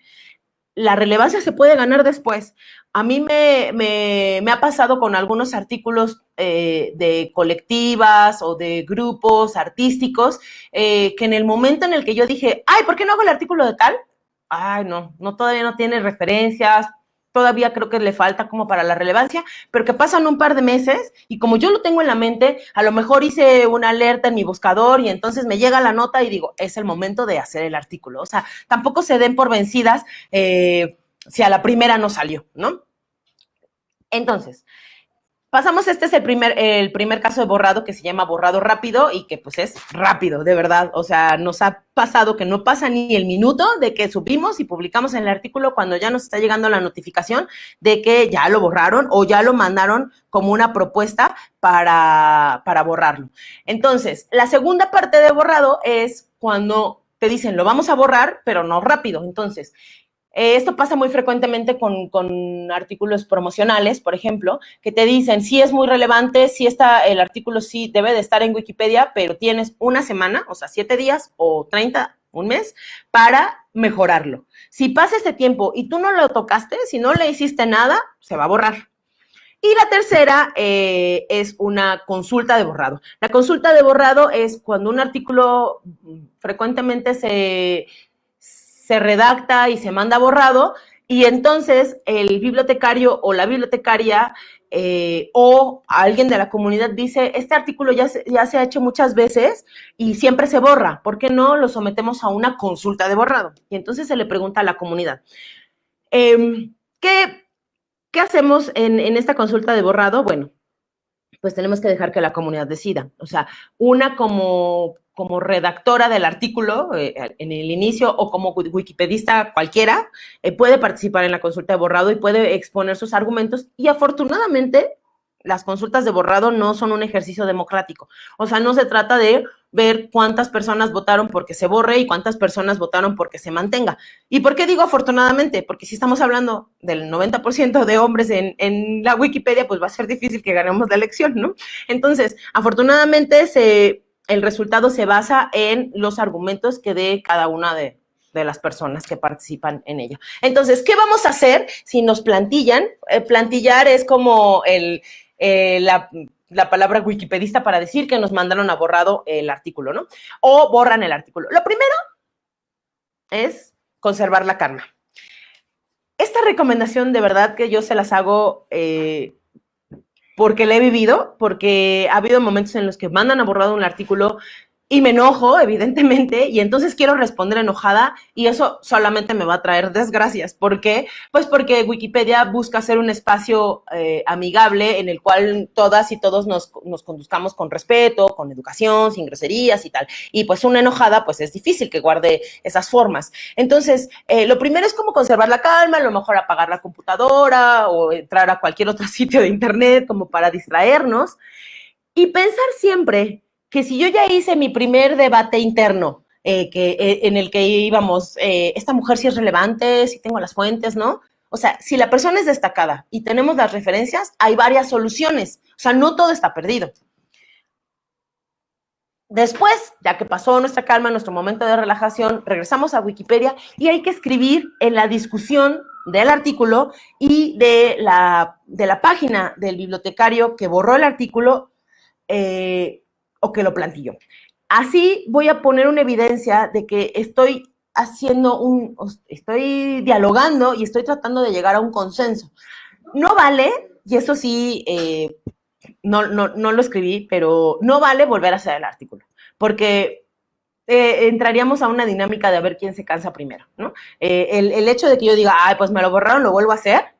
[SPEAKER 2] la relevancia se puede ganar después. A mí me, ha pasado con algunos artículos eh, de colectivas o de grupos artísticos eh, que en el momento en el que yo dije, ay, ¿por qué no hago el artículo de tal? Ay, no, no todavía no tiene referencias, todavía creo que le falta como para la relevancia, pero que pasan un par de meses y como yo lo tengo en la mente, a lo mejor hice una alerta en mi buscador y entonces me llega la nota y digo, es el momento de hacer el artículo. O sea, tampoco se den por vencidas eh, si a la primera no salió, ¿no? Entonces, Pasamos, este es el primer, el primer caso de borrado que se llama borrado rápido y que pues es rápido, de verdad. O sea, nos ha pasado que no pasa ni el minuto de que subimos y publicamos en el artículo cuando ya nos está llegando la notificación de que ya lo borraron o ya lo mandaron como una propuesta para, para borrarlo. Entonces, la segunda parte de borrado es cuando te dicen, lo vamos a borrar, pero no rápido. Entonces, eh, esto pasa muy frecuentemente con, artículos promocionales, por ejemplo, que te dicen, sí es muy relevante, sí está, el artículo sí debe de estar en Wikipedia, pero tienes una semana, o sea, siete días o 30, un mes, para mejorarlo. Si pasa este tiempo y tú no lo tocaste, si no le hiciste nada, se va a borrar. Y la tercera eh, es una consulta de borrado. La consulta de borrado es cuando un artículo frecuentemente se, se redacta y se manda borrado, y entonces el bibliotecario o la bibliotecaria eh, o alguien de la comunidad dice, este artículo ya se, ya se ha hecho muchas veces y siempre se borra, ¿por qué no lo sometemos a una consulta de borrado? Y entonces se le pregunta a la comunidad, em, ¿qué, ¿qué, hacemos en, en esta consulta de borrado? Bueno, pues tenemos que dejar que la comunidad decida. O sea, una como como redactora del artículo eh, en el inicio o como wikipedista cualquiera, eh, puede participar en la consulta de borrado y puede exponer sus argumentos y afortunadamente las consultas de borrado no son un ejercicio democrático. O sea, no se trata de ver cuántas personas votaron porque se borre y cuántas personas votaron porque se mantenga. ¿Y por qué digo afortunadamente? Porque si estamos hablando del 90% de hombres en, en, la Wikipedia, pues va a ser difícil que ganemos la elección, ¿no? Entonces, afortunadamente se el resultado se basa en los argumentos que dé cada una de, las personas que participan en ella. Entonces, ¿qué vamos a hacer si nos plantillan? Eh, plantillar es como eh, la, la, palabra wikipedista para decir que nos mandaron a borrado el artículo, ¿no? O borran el artículo. Lo primero es conservar la calma. Esta recomendación, de verdad que yo se las hago eh, porque la he vivido, porque ha habido momentos en los que mandan a borrado un artículo y me enojo, evidentemente, y entonces quiero responder enojada y eso solamente me va a traer desgracias. ¿Por qué? Pues porque Wikipedia busca ser un espacio eh, amigable en el cual todas y todos nos, nos, conduzcamos con respeto, con educación, sin groserías y tal. Y pues una enojada, pues es difícil que guarde esas formas. Entonces, eh, lo primero es como conservar la calma, a lo mejor apagar la computadora o entrar a cualquier otro sitio de internet como para distraernos y pensar siempre que si yo ya hice mi primer debate interno, eh, que, eh, en el que íbamos, eh, esta mujer sí es relevante, si tengo las fuentes, ¿no? O sea, si la persona es destacada y tenemos las referencias, hay varias soluciones. O sea, no todo está perdido. Después, ya que pasó nuestra calma, nuestro momento de relajación, regresamos a Wikipedia y hay que escribir en la discusión del artículo y de la, de la página del bibliotecario que borró el artículo, o que lo plantilló. Así voy a poner una evidencia de que estoy haciendo un, estoy dialogando y estoy tratando de llegar a un consenso. No vale, y eso sí, eh, no, no, no, lo escribí, pero no vale volver a hacer el artículo, porque eh, entraríamos a una dinámica de a ver quién se cansa primero, ¿no? Eh, el, el, hecho de que yo diga, ay, pues me lo borraron, lo vuelvo a hacer,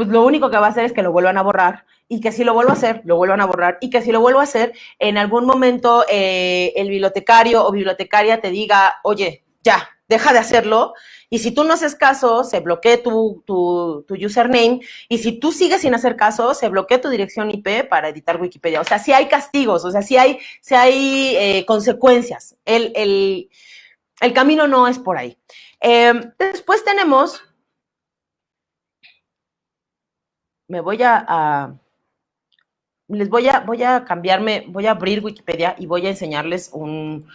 [SPEAKER 2] pues lo único que va a hacer es que lo vuelvan a borrar y que si lo vuelvo a hacer, lo vuelvan a borrar y que si lo vuelvo a hacer, en algún momento eh, el bibliotecario o bibliotecaria te diga, oye, ya, deja de hacerlo. Y si tú no haces caso, se bloquea tu, tu, username. Y si tú sigues sin hacer caso, se bloquea tu dirección IP para editar Wikipedia. O sea, si hay castigos, o sea, si hay, si hay eh, consecuencias. El, el, el, camino no es por ahí. Eh, después tenemos, me voy a les voy a, voy a cambiarme, voy a abrir Wikipedia y voy a enseñarles un,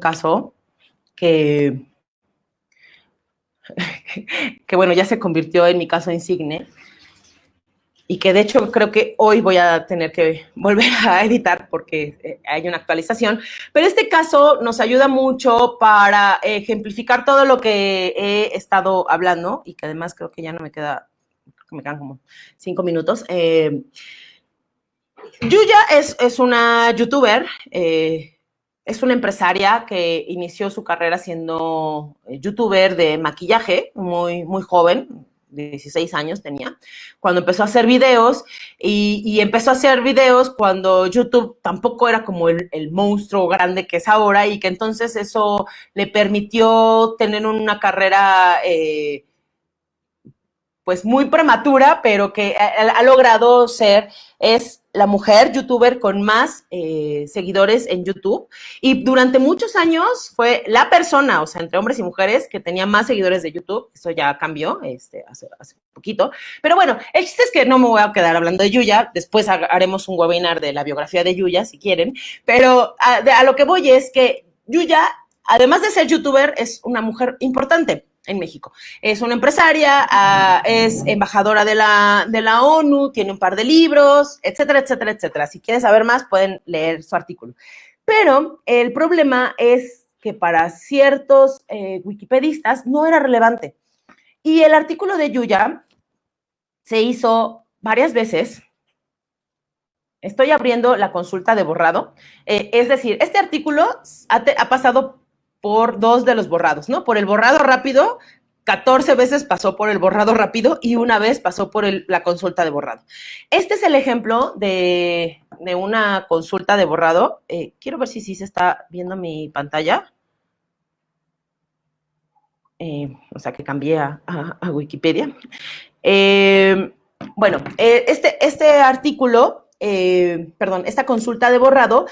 [SPEAKER 2] caso que, que bueno, ya se convirtió en mi caso insigne y que de hecho creo que hoy voy a tener que volver a editar porque eh, hay una actualización. Pero este caso nos ayuda mucho para ejemplificar todo lo que he estado hablando y que además creo que ya no me queda, me quedan como cinco minutos. Eh, Yuya es, es, una youtuber, eh, es una empresaria que inició su carrera siendo youtuber de maquillaje, muy, muy joven, 16 años tenía, cuando empezó a hacer videos y, empezó a hacer videos cuando YouTube tampoco era como el, monstruo grande que es ahora y que entonces eso le permitió tener una carrera eh, pues muy prematura, pero que ha, logrado ser, es la mujer youtuber con más eh, seguidores en YouTube y durante muchos años fue la persona, o sea, entre hombres y mujeres, que tenía más seguidores de YouTube. Eso ya cambió este, hace, hace poquito. Pero bueno, el chiste es que no me voy a quedar hablando de Yuya. Después haremos un webinar de la biografía de Yuya, si quieren. Pero a, a lo que voy es que Yuya, además de ser youtuber, es una mujer importante en México. Es una empresaria, ah, es embajadora de la, de la ONU, tiene un par de libros, etcétera, etcétera, etcétera. Si quieren saber más, pueden leer su artículo. Pero el problema es que para ciertos eh, wikipedistas no era relevante. Y el artículo de Yuya se hizo varias veces. Estoy abriendo la consulta de borrado. Eh, es decir, este artículo ha, ha pasado por dos de los borrados, ¿no? Por el borrado rápido, 14 veces pasó por el borrado rápido y una vez pasó por la consulta de borrado. Este es el ejemplo de, una consulta de borrado. Eh, quiero ver si sí se está viendo mi pantalla. Eh, o sea, que cambié a, Wikipedia. Eh, bueno, este, este artículo, perdón, esta consulta de borrado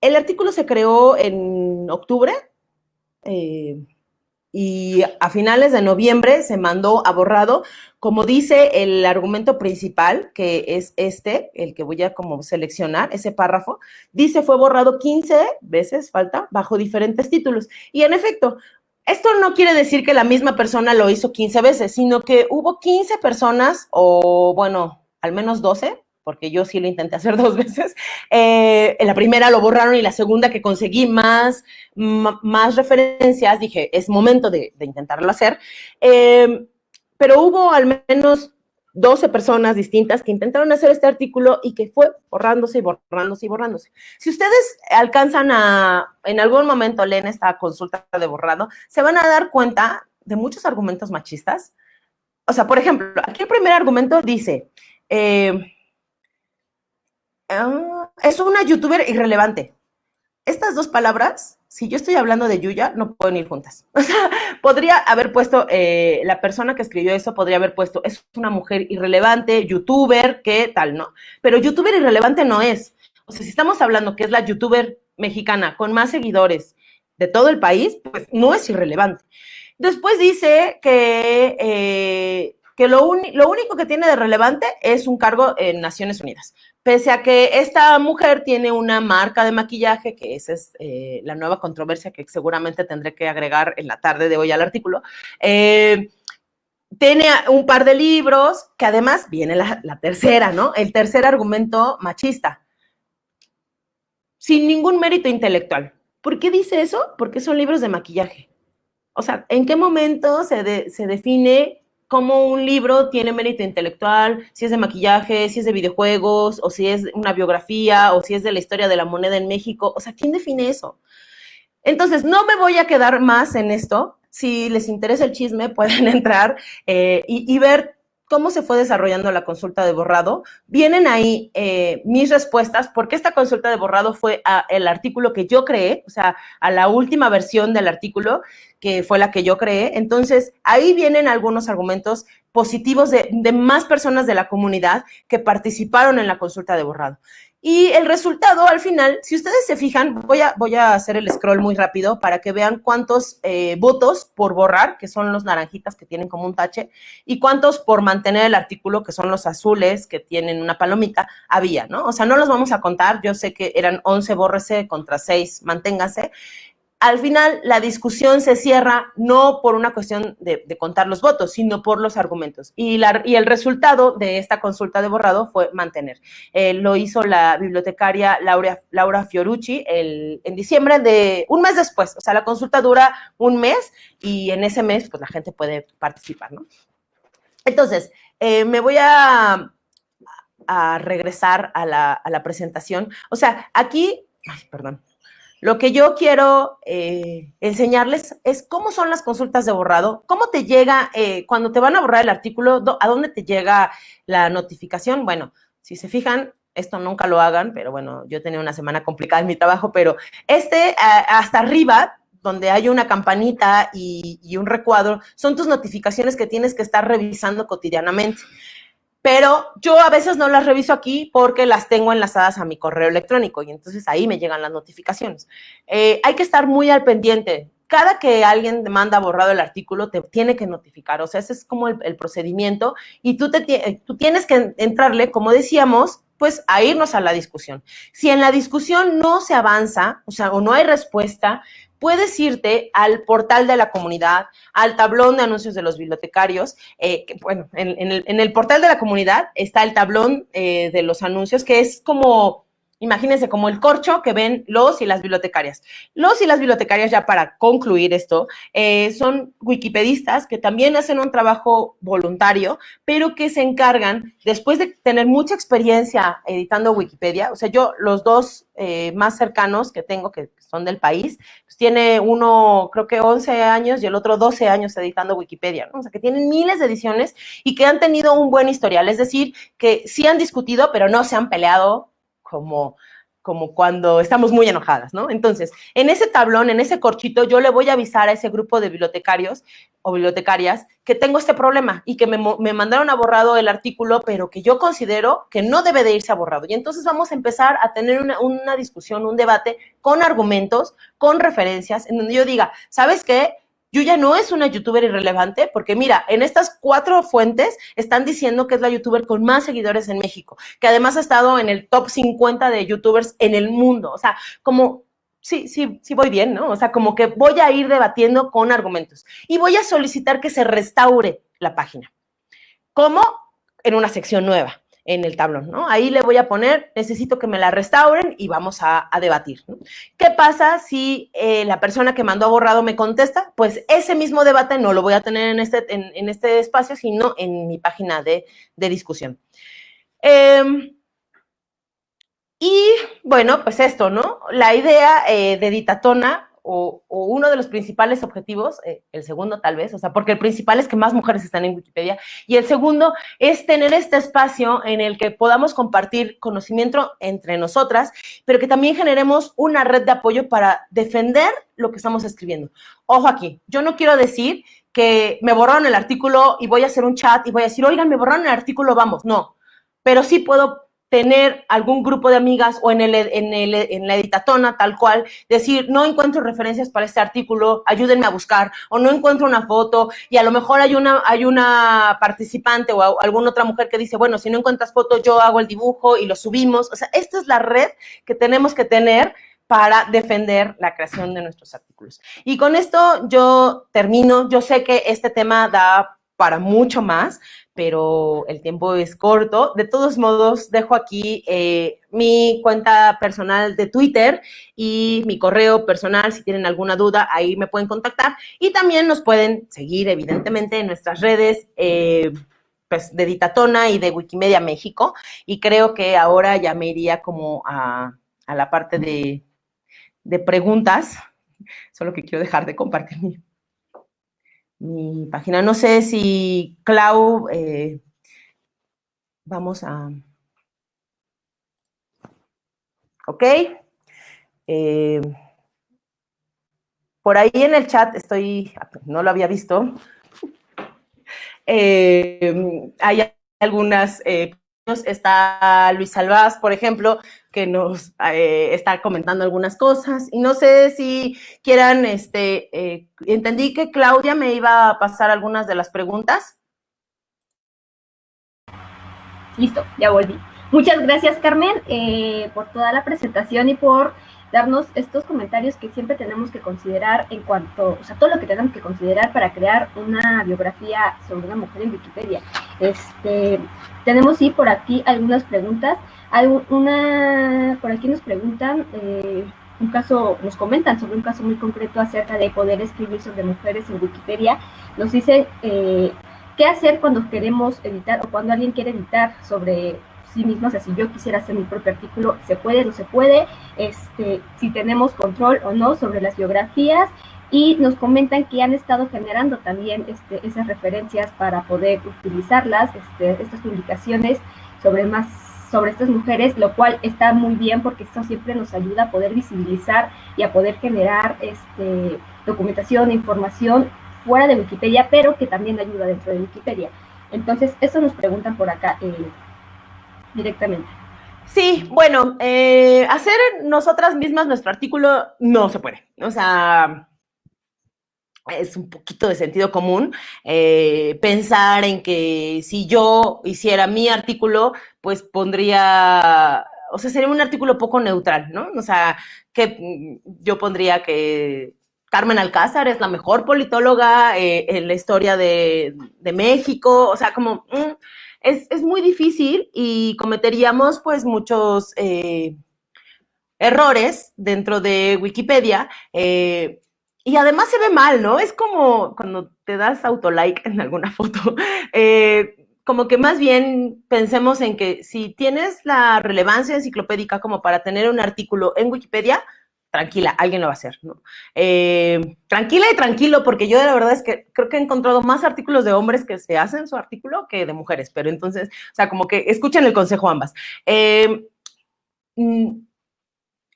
[SPEAKER 2] el artículo se creó en octubre eh, y a finales de noviembre se mandó a borrado, como dice el argumento principal, que es este, el que voy a como seleccionar, ese párrafo, dice fue borrado 15 veces, falta, bajo diferentes títulos. Y en efecto, esto no quiere decir que la misma persona lo hizo 15 veces, sino que hubo 15 personas, o bueno, al menos 12, porque yo sí lo intenté hacer dos veces. Eh, en la primera lo borraron y la segunda que conseguí más, más referencias, dije, es momento de, intentarlo hacer. Em, pero hubo al menos 12 personas distintas que intentaron hacer este artículo y que fue borrándose y borrándose y borrándose. Si ustedes alcanzan a, en algún momento leen esta consulta de borrado, se van a dar cuenta de muchos argumentos machistas. O sea, por ejemplo, aquí el primer argumento dice, eh, Ah, es una youtuber irrelevante. Estas dos palabras, si yo estoy hablando de Yuya, no pueden ir juntas. O sea, podría haber puesto, eh, la persona que escribió eso podría haber puesto, es una mujer irrelevante, youtuber, ¿qué tal, no? Pero youtuber irrelevante no es. O sea, si estamos hablando que es la youtuber mexicana con más seguidores de todo el país, pues no es irrelevante. Después dice que, eh, que lo, lo único que tiene de relevante es un cargo en Naciones Unidas pese a que esta mujer tiene una marca de maquillaje, que esa es eh, la nueva controversia que seguramente tendré que agregar en la tarde de hoy al artículo, eh, tiene un par de libros, que además viene la, la tercera, ¿no? El tercer argumento machista, sin ningún mérito intelectual. ¿Por qué dice eso? Porque son libros de maquillaje. O sea, ¿en qué momento se, se define cómo un libro tiene mérito intelectual, si es de maquillaje, si es de videojuegos, o si es una biografía, o si es de la historia de la moneda en México. O sea, ¿quién define eso? Entonces, no me voy a quedar más en esto. Si les interesa el chisme, pueden entrar eh, y, ver cómo se fue desarrollando la consulta de borrado. Vienen ahí eh, mis respuestas, porque esta consulta de borrado fue el artículo que yo creé, o sea, a la última versión del artículo, que fue la que yo creé. Entonces, ahí vienen algunos argumentos positivos de, más personas de la comunidad que participaron en la consulta de borrado. Y el resultado, al final, si ustedes se fijan, voy a, voy a hacer el scroll muy rápido para que vean cuántos eh, votos por borrar, que son los naranjitas que tienen como un tache, y cuántos por mantener el artículo, que son los azules que tienen una palomita, había, ¿no? O sea, no los vamos a contar, yo sé que eran 11 bórrese contra 6 manténgase, al final la discusión se cierra no por una cuestión de, contar los votos, sino por los argumentos. Y, el resultado de esta consulta de borrado fue mantener. Eh, lo hizo la bibliotecaria Laura, Laura Fiorucci en diciembre de un mes después. O sea, la consulta dura un mes y en ese mes pues la gente puede participar, ¿no? Entonces, eh, me voy a, a regresar a la, a la presentación. O sea, aquí, ay, perdón, lo que yo quiero eh, enseñarles es cómo son las consultas de borrado, cómo te llega, eh, cuando te van a borrar el artículo, a dónde te llega la notificación. Bueno, si se fijan, esto nunca lo hagan, pero bueno, yo tenía una semana complicada en mi trabajo, pero este hasta arriba, donde hay una campanita y, y un recuadro, son tus notificaciones que tienes que estar revisando cotidianamente pero yo a veces no las reviso aquí porque las tengo enlazadas a mi correo electrónico y entonces ahí me llegan las notificaciones. Eh, hay que estar muy al pendiente. Cada que alguien manda borrado el artículo, te tiene que notificar. O sea, ese es como el, procedimiento y tú, te, tú tienes que entrarle, como decíamos, pues a irnos a la discusión. Si en la discusión no se avanza, o sea, o no hay respuesta, puedes irte al portal de la comunidad, al tablón de anuncios de los bibliotecarios. Eh, bueno, en, el, portal de la comunidad está el tablón eh, de los anuncios, que es como imagínense como el corcho que ven los y las bibliotecarias. Los y las bibliotecarias, ya para concluir esto, eh, son wikipedistas que también hacen un trabajo voluntario, pero que se encargan, después de tener mucha experiencia editando Wikipedia, o sea, yo los dos más cercanos que tengo, que son del país, pues tiene uno, creo que 11 años y el otro 12 años editando Wikipedia. O sea, que tienen miles de ediciones y que han tenido un buen historial, es decir, que sí han discutido, pero no se han peleado como, como cuando estamos muy enojadas, ¿no? Entonces, en ese tablón, en ese corchito, yo le voy a avisar a ese grupo de bibliotecarios o bibliotecarias que tengo este problema y que me, me mandaron a borrado el artículo, pero que yo considero que no debe de irse a borrado. Y entonces vamos a empezar a tener una, una discusión, un debate con argumentos, con referencias, en donde yo diga, ¿sabes qué? Yuya no es una youtuber irrelevante porque mira, en estas cuatro fuentes están diciendo que es la youtuber con más seguidores en México, que además ha estado en el top 50 de youtubers en el mundo. O sea, como, sí, sí, sí voy bien, ¿no? O sea, como que voy a ir debatiendo con argumentos y voy a solicitar que se restaure la página. ¿Cómo? En una sección nueva en el tablón, ¿no? Ahí le voy a poner, necesito que me la restauren y vamos a, debatir. ¿Qué pasa si eh, la persona que mandó a borrado me contesta? Pues ese mismo debate no lo voy a tener en este, en, este espacio, sino en mi página de, discusión. Em, y bueno, pues esto, ¿no? La idea eh, de Ditatona o, uno de los principales objetivos, eh, el segundo tal vez, o sea, porque el principal es que más mujeres están en Wikipedia, y el segundo es tener este espacio en el que podamos compartir conocimiento entre nosotras, pero que también generemos una red de apoyo para defender lo que estamos escribiendo. Ojo aquí, yo no quiero decir que me borraron el artículo y voy a hacer un chat y voy a decir, oigan, me borraron el artículo, vamos, no, pero sí puedo tener algún grupo de amigas o en, el, en, el, en la editatona tal cual, decir, no encuentro referencias para este artículo, ayúdenme a buscar, o no encuentro una foto, y a lo mejor hay una, hay una participante o alguna otra mujer que dice, bueno, si no encuentras foto, yo hago el dibujo y lo subimos. O sea, esta es la red que tenemos que tener para defender la creación de nuestros artículos. Y con esto yo termino. Yo sé que este tema da para mucho más, pero el tiempo es corto. De todos modos, dejo aquí eh, mi cuenta personal de Twitter y mi correo personal. Si tienen alguna duda, ahí me pueden contactar. Y también nos pueden seguir, evidentemente, en nuestras redes. Eh, pues, de Ditatona y de Wikimedia México. Y creo que ahora ya me iría como a, la parte de, de preguntas. Solo que quiero dejar de compartir mi mi página. No sé si Clau, eh, vamos a... Ok. Eh, por ahí en el chat estoy, no lo había visto. Eh, hay algunas está Luis Salvaz, por ejemplo, que nos eh, está comentando algunas cosas. Y no sé si quieran, este, eh, entendí que Claudia me iba a pasar algunas de las preguntas.
[SPEAKER 1] Listo, ya volví. Muchas gracias, Carmen, eh, por toda la presentación y por darnos estos comentarios que siempre tenemos que considerar en cuanto, o sea, todo lo que tenemos que considerar para crear una biografía sobre una mujer en Wikipedia. Este, tenemos sí por aquí algunas preguntas. Hay una, por aquí nos preguntan, eh, un caso, nos comentan sobre un caso muy concreto acerca de poder escribir sobre mujeres en Wikipedia. Nos dicen eh, qué hacer cuando queremos editar o cuando alguien quiere editar sobre sí mismo, o sea, si yo quisiera hacer mi propio artículo, se puede, no se puede, este, si tenemos control o no sobre las biografías, y nos comentan que han estado generando también este, esas referencias para poder utilizarlas, este, estas publicaciones sobre más sobre estas mujeres, lo cual está muy bien porque esto siempre nos ayuda a poder visibilizar y a poder generar este, documentación, información fuera de Wikipedia, pero que también ayuda dentro de Wikipedia. Entonces, eso nos preguntan por acá eh, directamente.
[SPEAKER 2] Sí, bueno, eh, hacer nosotras mismas nuestro artículo no se puede. O sea, es un poquito de sentido común eh, pensar en que si yo hiciera mi artículo, pues pondría, o sea, sería un artículo poco neutral, ¿no? O sea, que mm, yo pondría que Carmen Alcázar es la mejor politóloga eh, en la historia de, México, o sea, como mm, es, muy difícil y cometeríamos pues muchos eh, errores dentro de Wikipedia. Y además se ve mal, ¿no? Es como cuando te das autolike en alguna foto. Eh, como que más bien pensemos en que si tienes la relevancia enciclopédica como para tener un artículo en Wikipedia, tranquila, alguien lo va a hacer, ¿no? Eh, tranquila y tranquilo, porque yo la verdad es que creo que he encontrado más artículos de hombres que se hacen su artículo que de mujeres, pero entonces, o sea, como que escuchen el consejo ambas. Eh, mm,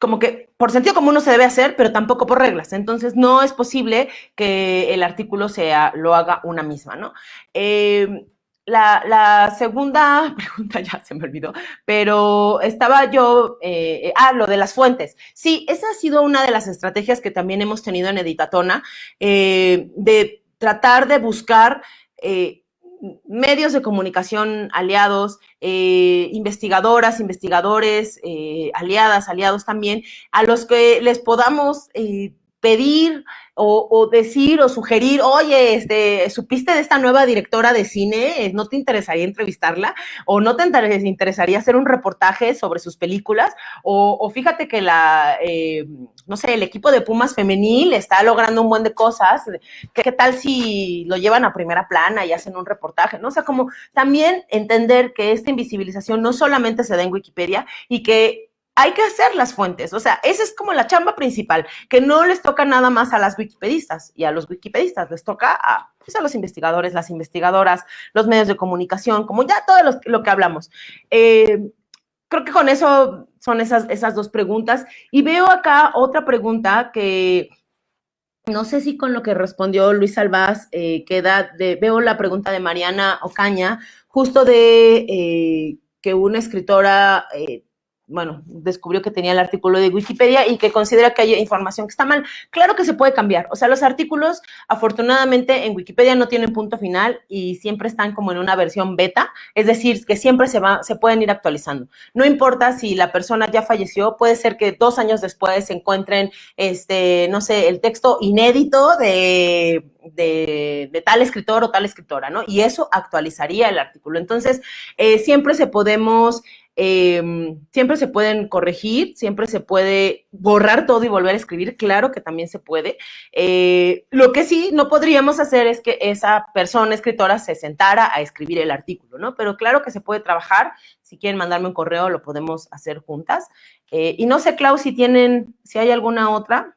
[SPEAKER 2] como que por sentido común no se debe hacer, pero tampoco por reglas. Entonces, no es posible que el artículo sea, lo haga una misma, ¿no? Eh, la, segunda pregunta ya se me olvidó, pero estaba yo, eh, ah, lo de las fuentes. Sí, esa ha sido una de las estrategias que también hemos tenido en Editatona, eh, de tratar de buscar medios de comunicación aliados, eh, investigadoras, investigadores, eh, aliadas, aliados también, a los que les podamos eh, pedir o, decir o sugerir, oye, este, ¿supiste de esta nueva directora de cine? ¿No te interesaría entrevistarla? ¿O no te interesaría hacer un reportaje sobre sus películas? O, fíjate que la, eh, no sé, el equipo de Pumas femenil está logrando un buen de cosas. ¿Qué, tal si lo llevan a primera plana y hacen un reportaje? ¿No? O sea, como también entender que esta invisibilización no solamente se da en Wikipedia y que hay que hacer las fuentes. O sea, esa es como la chamba principal, que no les toca nada más a las wikipedistas y a los wikipedistas, les toca a, pues, los investigadores, las investigadoras, los medios de comunicación, como ya todo lo que hablamos. Eh, creo que con eso son esas, esas dos preguntas. Y veo acá otra pregunta que no sé si con lo que respondió Luis Albaz eh, queda, de, veo la pregunta de Mariana Ocaña, justo de eh, que una escritora bueno, descubrió que tenía el artículo de Wikipedia y que considera que hay información que está mal. Claro que se puede cambiar. O sea, los artículos, afortunadamente, en Wikipedia no tienen punto final y siempre están como en una versión beta, es decir, que siempre se, va, se pueden ir actualizando. No importa si la persona ya falleció, puede ser que dos años después se encuentren, este, no sé, el texto inédito de, de, tal escritor o tal escritora, ¿no? Y eso actualizaría el artículo. Entonces, eh, siempre se podemos Em, siempre se pueden corregir, siempre se puede borrar todo y volver a escribir, claro que también se puede. Eh, lo que sí no podríamos hacer es que esa persona escritora se sentara a escribir el artículo, ¿no? Pero claro que se puede trabajar, si quieren mandarme un correo lo podemos hacer juntas. Eh, y no sé, Clau, si tienen, si hay alguna otra.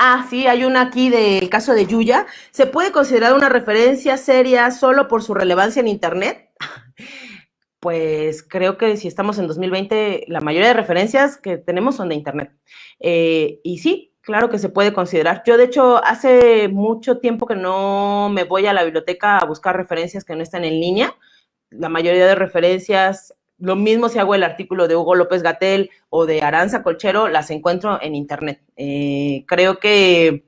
[SPEAKER 2] Ah, sí, hay una aquí del caso de Yuya. ¿Se puede considerar una referencia seria solo por su relevancia en Internet? Pues creo que si estamos en 2020, la mayoría de referencias que tenemos son de Internet. Eh, y sí, claro que se puede considerar. Yo, de hecho, hace mucho tiempo que no me voy a la biblioteca a buscar referencias que no están en línea. La mayoría de referencias lo mismo si hago el artículo de Hugo López Gatel o de Aranza Colchero, las encuentro en internet. Eh, creo que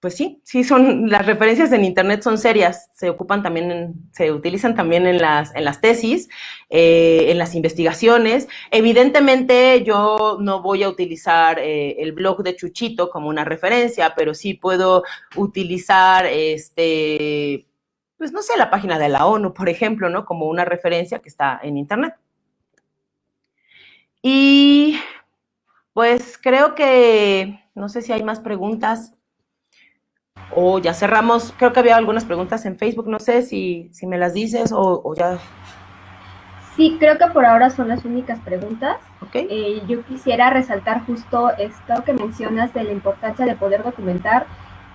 [SPEAKER 2] pues sí, sí son, las referencias en Internet son serias, se ocupan también, se utilizan también en las, en las tesis, eh, en las investigaciones. Evidentemente yo no voy a utilizar eh, el blog de Chuchito como una referencia, pero sí puedo utilizar, este, pues no sé, la página de la ONU, por ejemplo, ¿no? Como una referencia que está en Internet. Y pues creo que, no sé si hay más preguntas. O ya cerramos, creo que había algunas preguntas en Facebook, no sé si, si me las dices o, ya.
[SPEAKER 1] Sí, creo que por ahora son las únicas preguntas. Okay. Eh, yo quisiera resaltar justo esto que mencionas de la importancia de poder documentar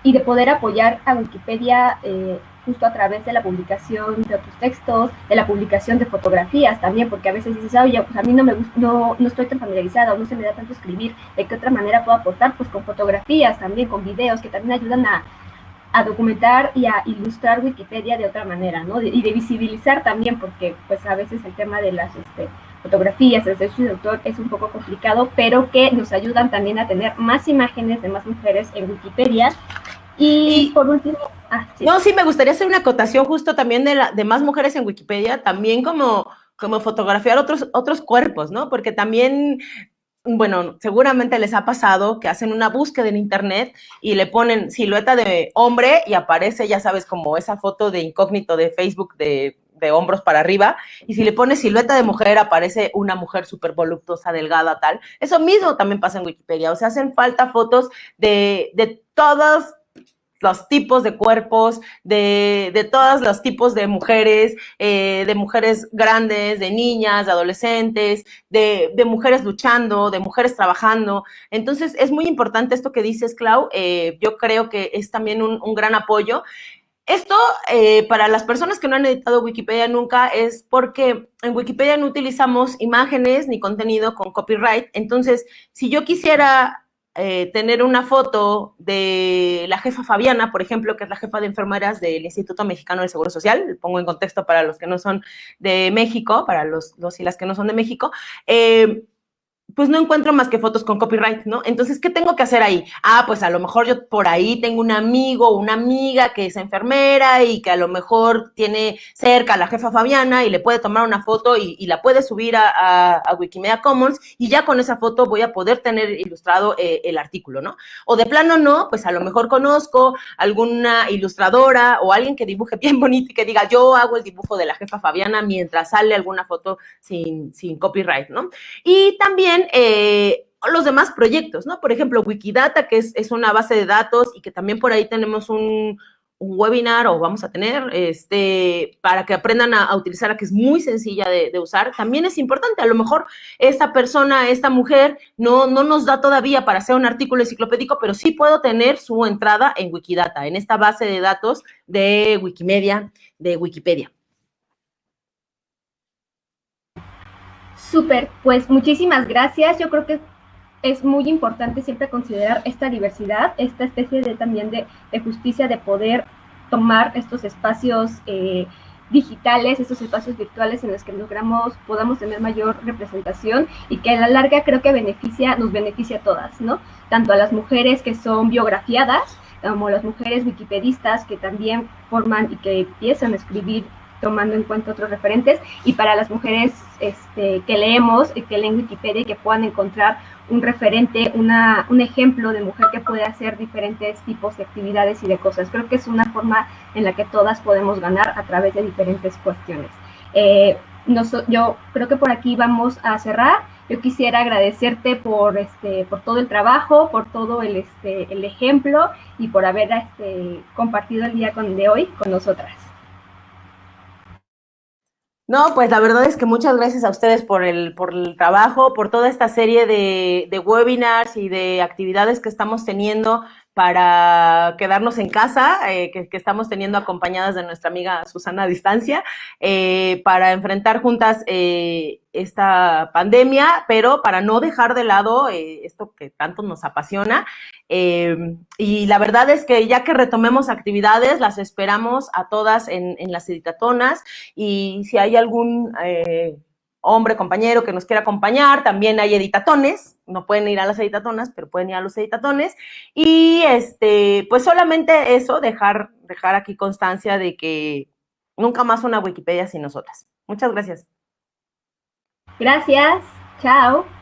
[SPEAKER 1] y de poder apoyar a Wikipedia eh, justo a través de la publicación de otros textos, de la publicación de fotografías también, porque a veces dices, oye, pues a mí no me no, no estoy tan familiarizada o no se me da tanto escribir, ¿de qué otra manera puedo aportar? Pues con fotografías también, con videos que también ayudan a, documentar y a ilustrar Wikipedia de otra manera, ¿no? y de visibilizar también, porque pues a veces el tema de las este, fotografías, el derechos de autor es un poco complicado, pero que nos ayudan también a tener más imágenes de más mujeres en Wikipedia. Y, por último,
[SPEAKER 2] ah, no, sí, me gustaría hacer una acotación justo también de, la, de más mujeres en Wikipedia, también como como fotografiar otros, otros cuerpos, ¿no? Porque también bueno, seguramente les ha pasado que hacen una búsqueda en internet y le ponen silueta de hombre y aparece, ya sabes, como esa foto de incógnito de Facebook de, hombros para arriba. Y si le pones silueta de mujer, aparece una mujer súper voluptuosa, delgada, tal. Eso mismo también pasa en Wikipedia. O sea, hacen falta fotos de, de todos los tipos de cuerpos, de, de todos los tipos de mujeres, eh, de mujeres grandes, de niñas, de adolescentes, de, de, mujeres luchando, de mujeres trabajando. Entonces, es muy importante esto que dices, Clau. Eh, yo creo que es también un, un gran apoyo. Esto, eh, para las personas que no han editado Wikipedia nunca, es porque en Wikipedia no utilizamos imágenes ni contenido con copyright. Entonces, si yo quisiera eh, tener una foto de la jefa Fabiana, por ejemplo, que es la jefa de enfermeras del Instituto Mexicano del Seguro Social, pongo en contexto para los que no son de México, para los, los y las que no son de México, eh, pues no encuentro más que fotos con copyright, ¿no? Entonces, ¿qué tengo que hacer ahí? Ah, pues a lo mejor yo por ahí tengo un amigo o una amiga que es enfermera y que a lo mejor tiene cerca a la jefa Fabiana y le puede tomar una foto y, la puede subir a, Wikimedia Commons y ya con esa foto voy a poder tener ilustrado eh, el artículo, ¿no? O de plano no, pues a lo mejor conozco alguna ilustradora o alguien que dibuje bien bonito y que diga, yo hago el dibujo de la jefa Fabiana mientras sale alguna foto sin, sin copyright, ¿no? Y también eh, los demás proyectos, ¿no? Por ejemplo, Wikidata, que es, una base de datos y que también por ahí tenemos un, webinar o vamos a tener este, para que aprendan a, utilizarla, que es muy sencilla de, usar, también es importante. A lo mejor esta persona, esta mujer, no, no nos da todavía para hacer un artículo enciclopédico, pero sí puedo tener su entrada en Wikidata, en esta base de datos de Wikimedia, de Wikipedia.
[SPEAKER 1] Súper, pues muchísimas gracias. Yo creo que es muy importante siempre considerar esta diversidad, esta especie de también de, justicia de poder tomar estos espacios eh, digitales, estos espacios virtuales en los que logramos, podamos tener mayor representación y que a la larga creo que beneficia, nos beneficia a todas, ¿no? Tanto a las mujeres que son biografiadas, como a las mujeres wikipedistas que también forman y que empiezan a escribir tomando en cuenta otros referentes, y para las mujeres este, que leemos, que leen Wikipedia y que puedan encontrar un referente, una, un ejemplo de mujer que puede hacer diferentes tipos de actividades y de cosas. Creo que es una forma en la que todas podemos ganar a través de diferentes cuestiones. Eh, yo creo que por aquí vamos a cerrar. Yo quisiera agradecerte por, este, por todo el trabajo, por todo el, este, el ejemplo y por haber este, compartido el día de hoy con nosotras.
[SPEAKER 2] No, pues la verdad es que muchas gracias a ustedes por el, por el trabajo, por toda esta serie de, de webinars y de actividades que estamos teniendo para quedarnos en casa, eh, que, estamos teniendo acompañadas de nuestra amiga Susana a distancia, eh, para enfrentar juntas eh, esta pandemia, pero para no dejar de lado esto que tanto nos apasiona. y la verdad es que ya que retomemos actividades, las esperamos a todas en, en las editatonas y si hay algún hombre, compañero que nos quiera acompañar, también hay editatones, no pueden ir a las editatonas, pero pueden ir a los editatones. Y este, pues solamente eso, dejar, dejar aquí constancia de que nunca más una Wikipedia sin nosotras. Muchas gracias.
[SPEAKER 1] Gracias. Chao.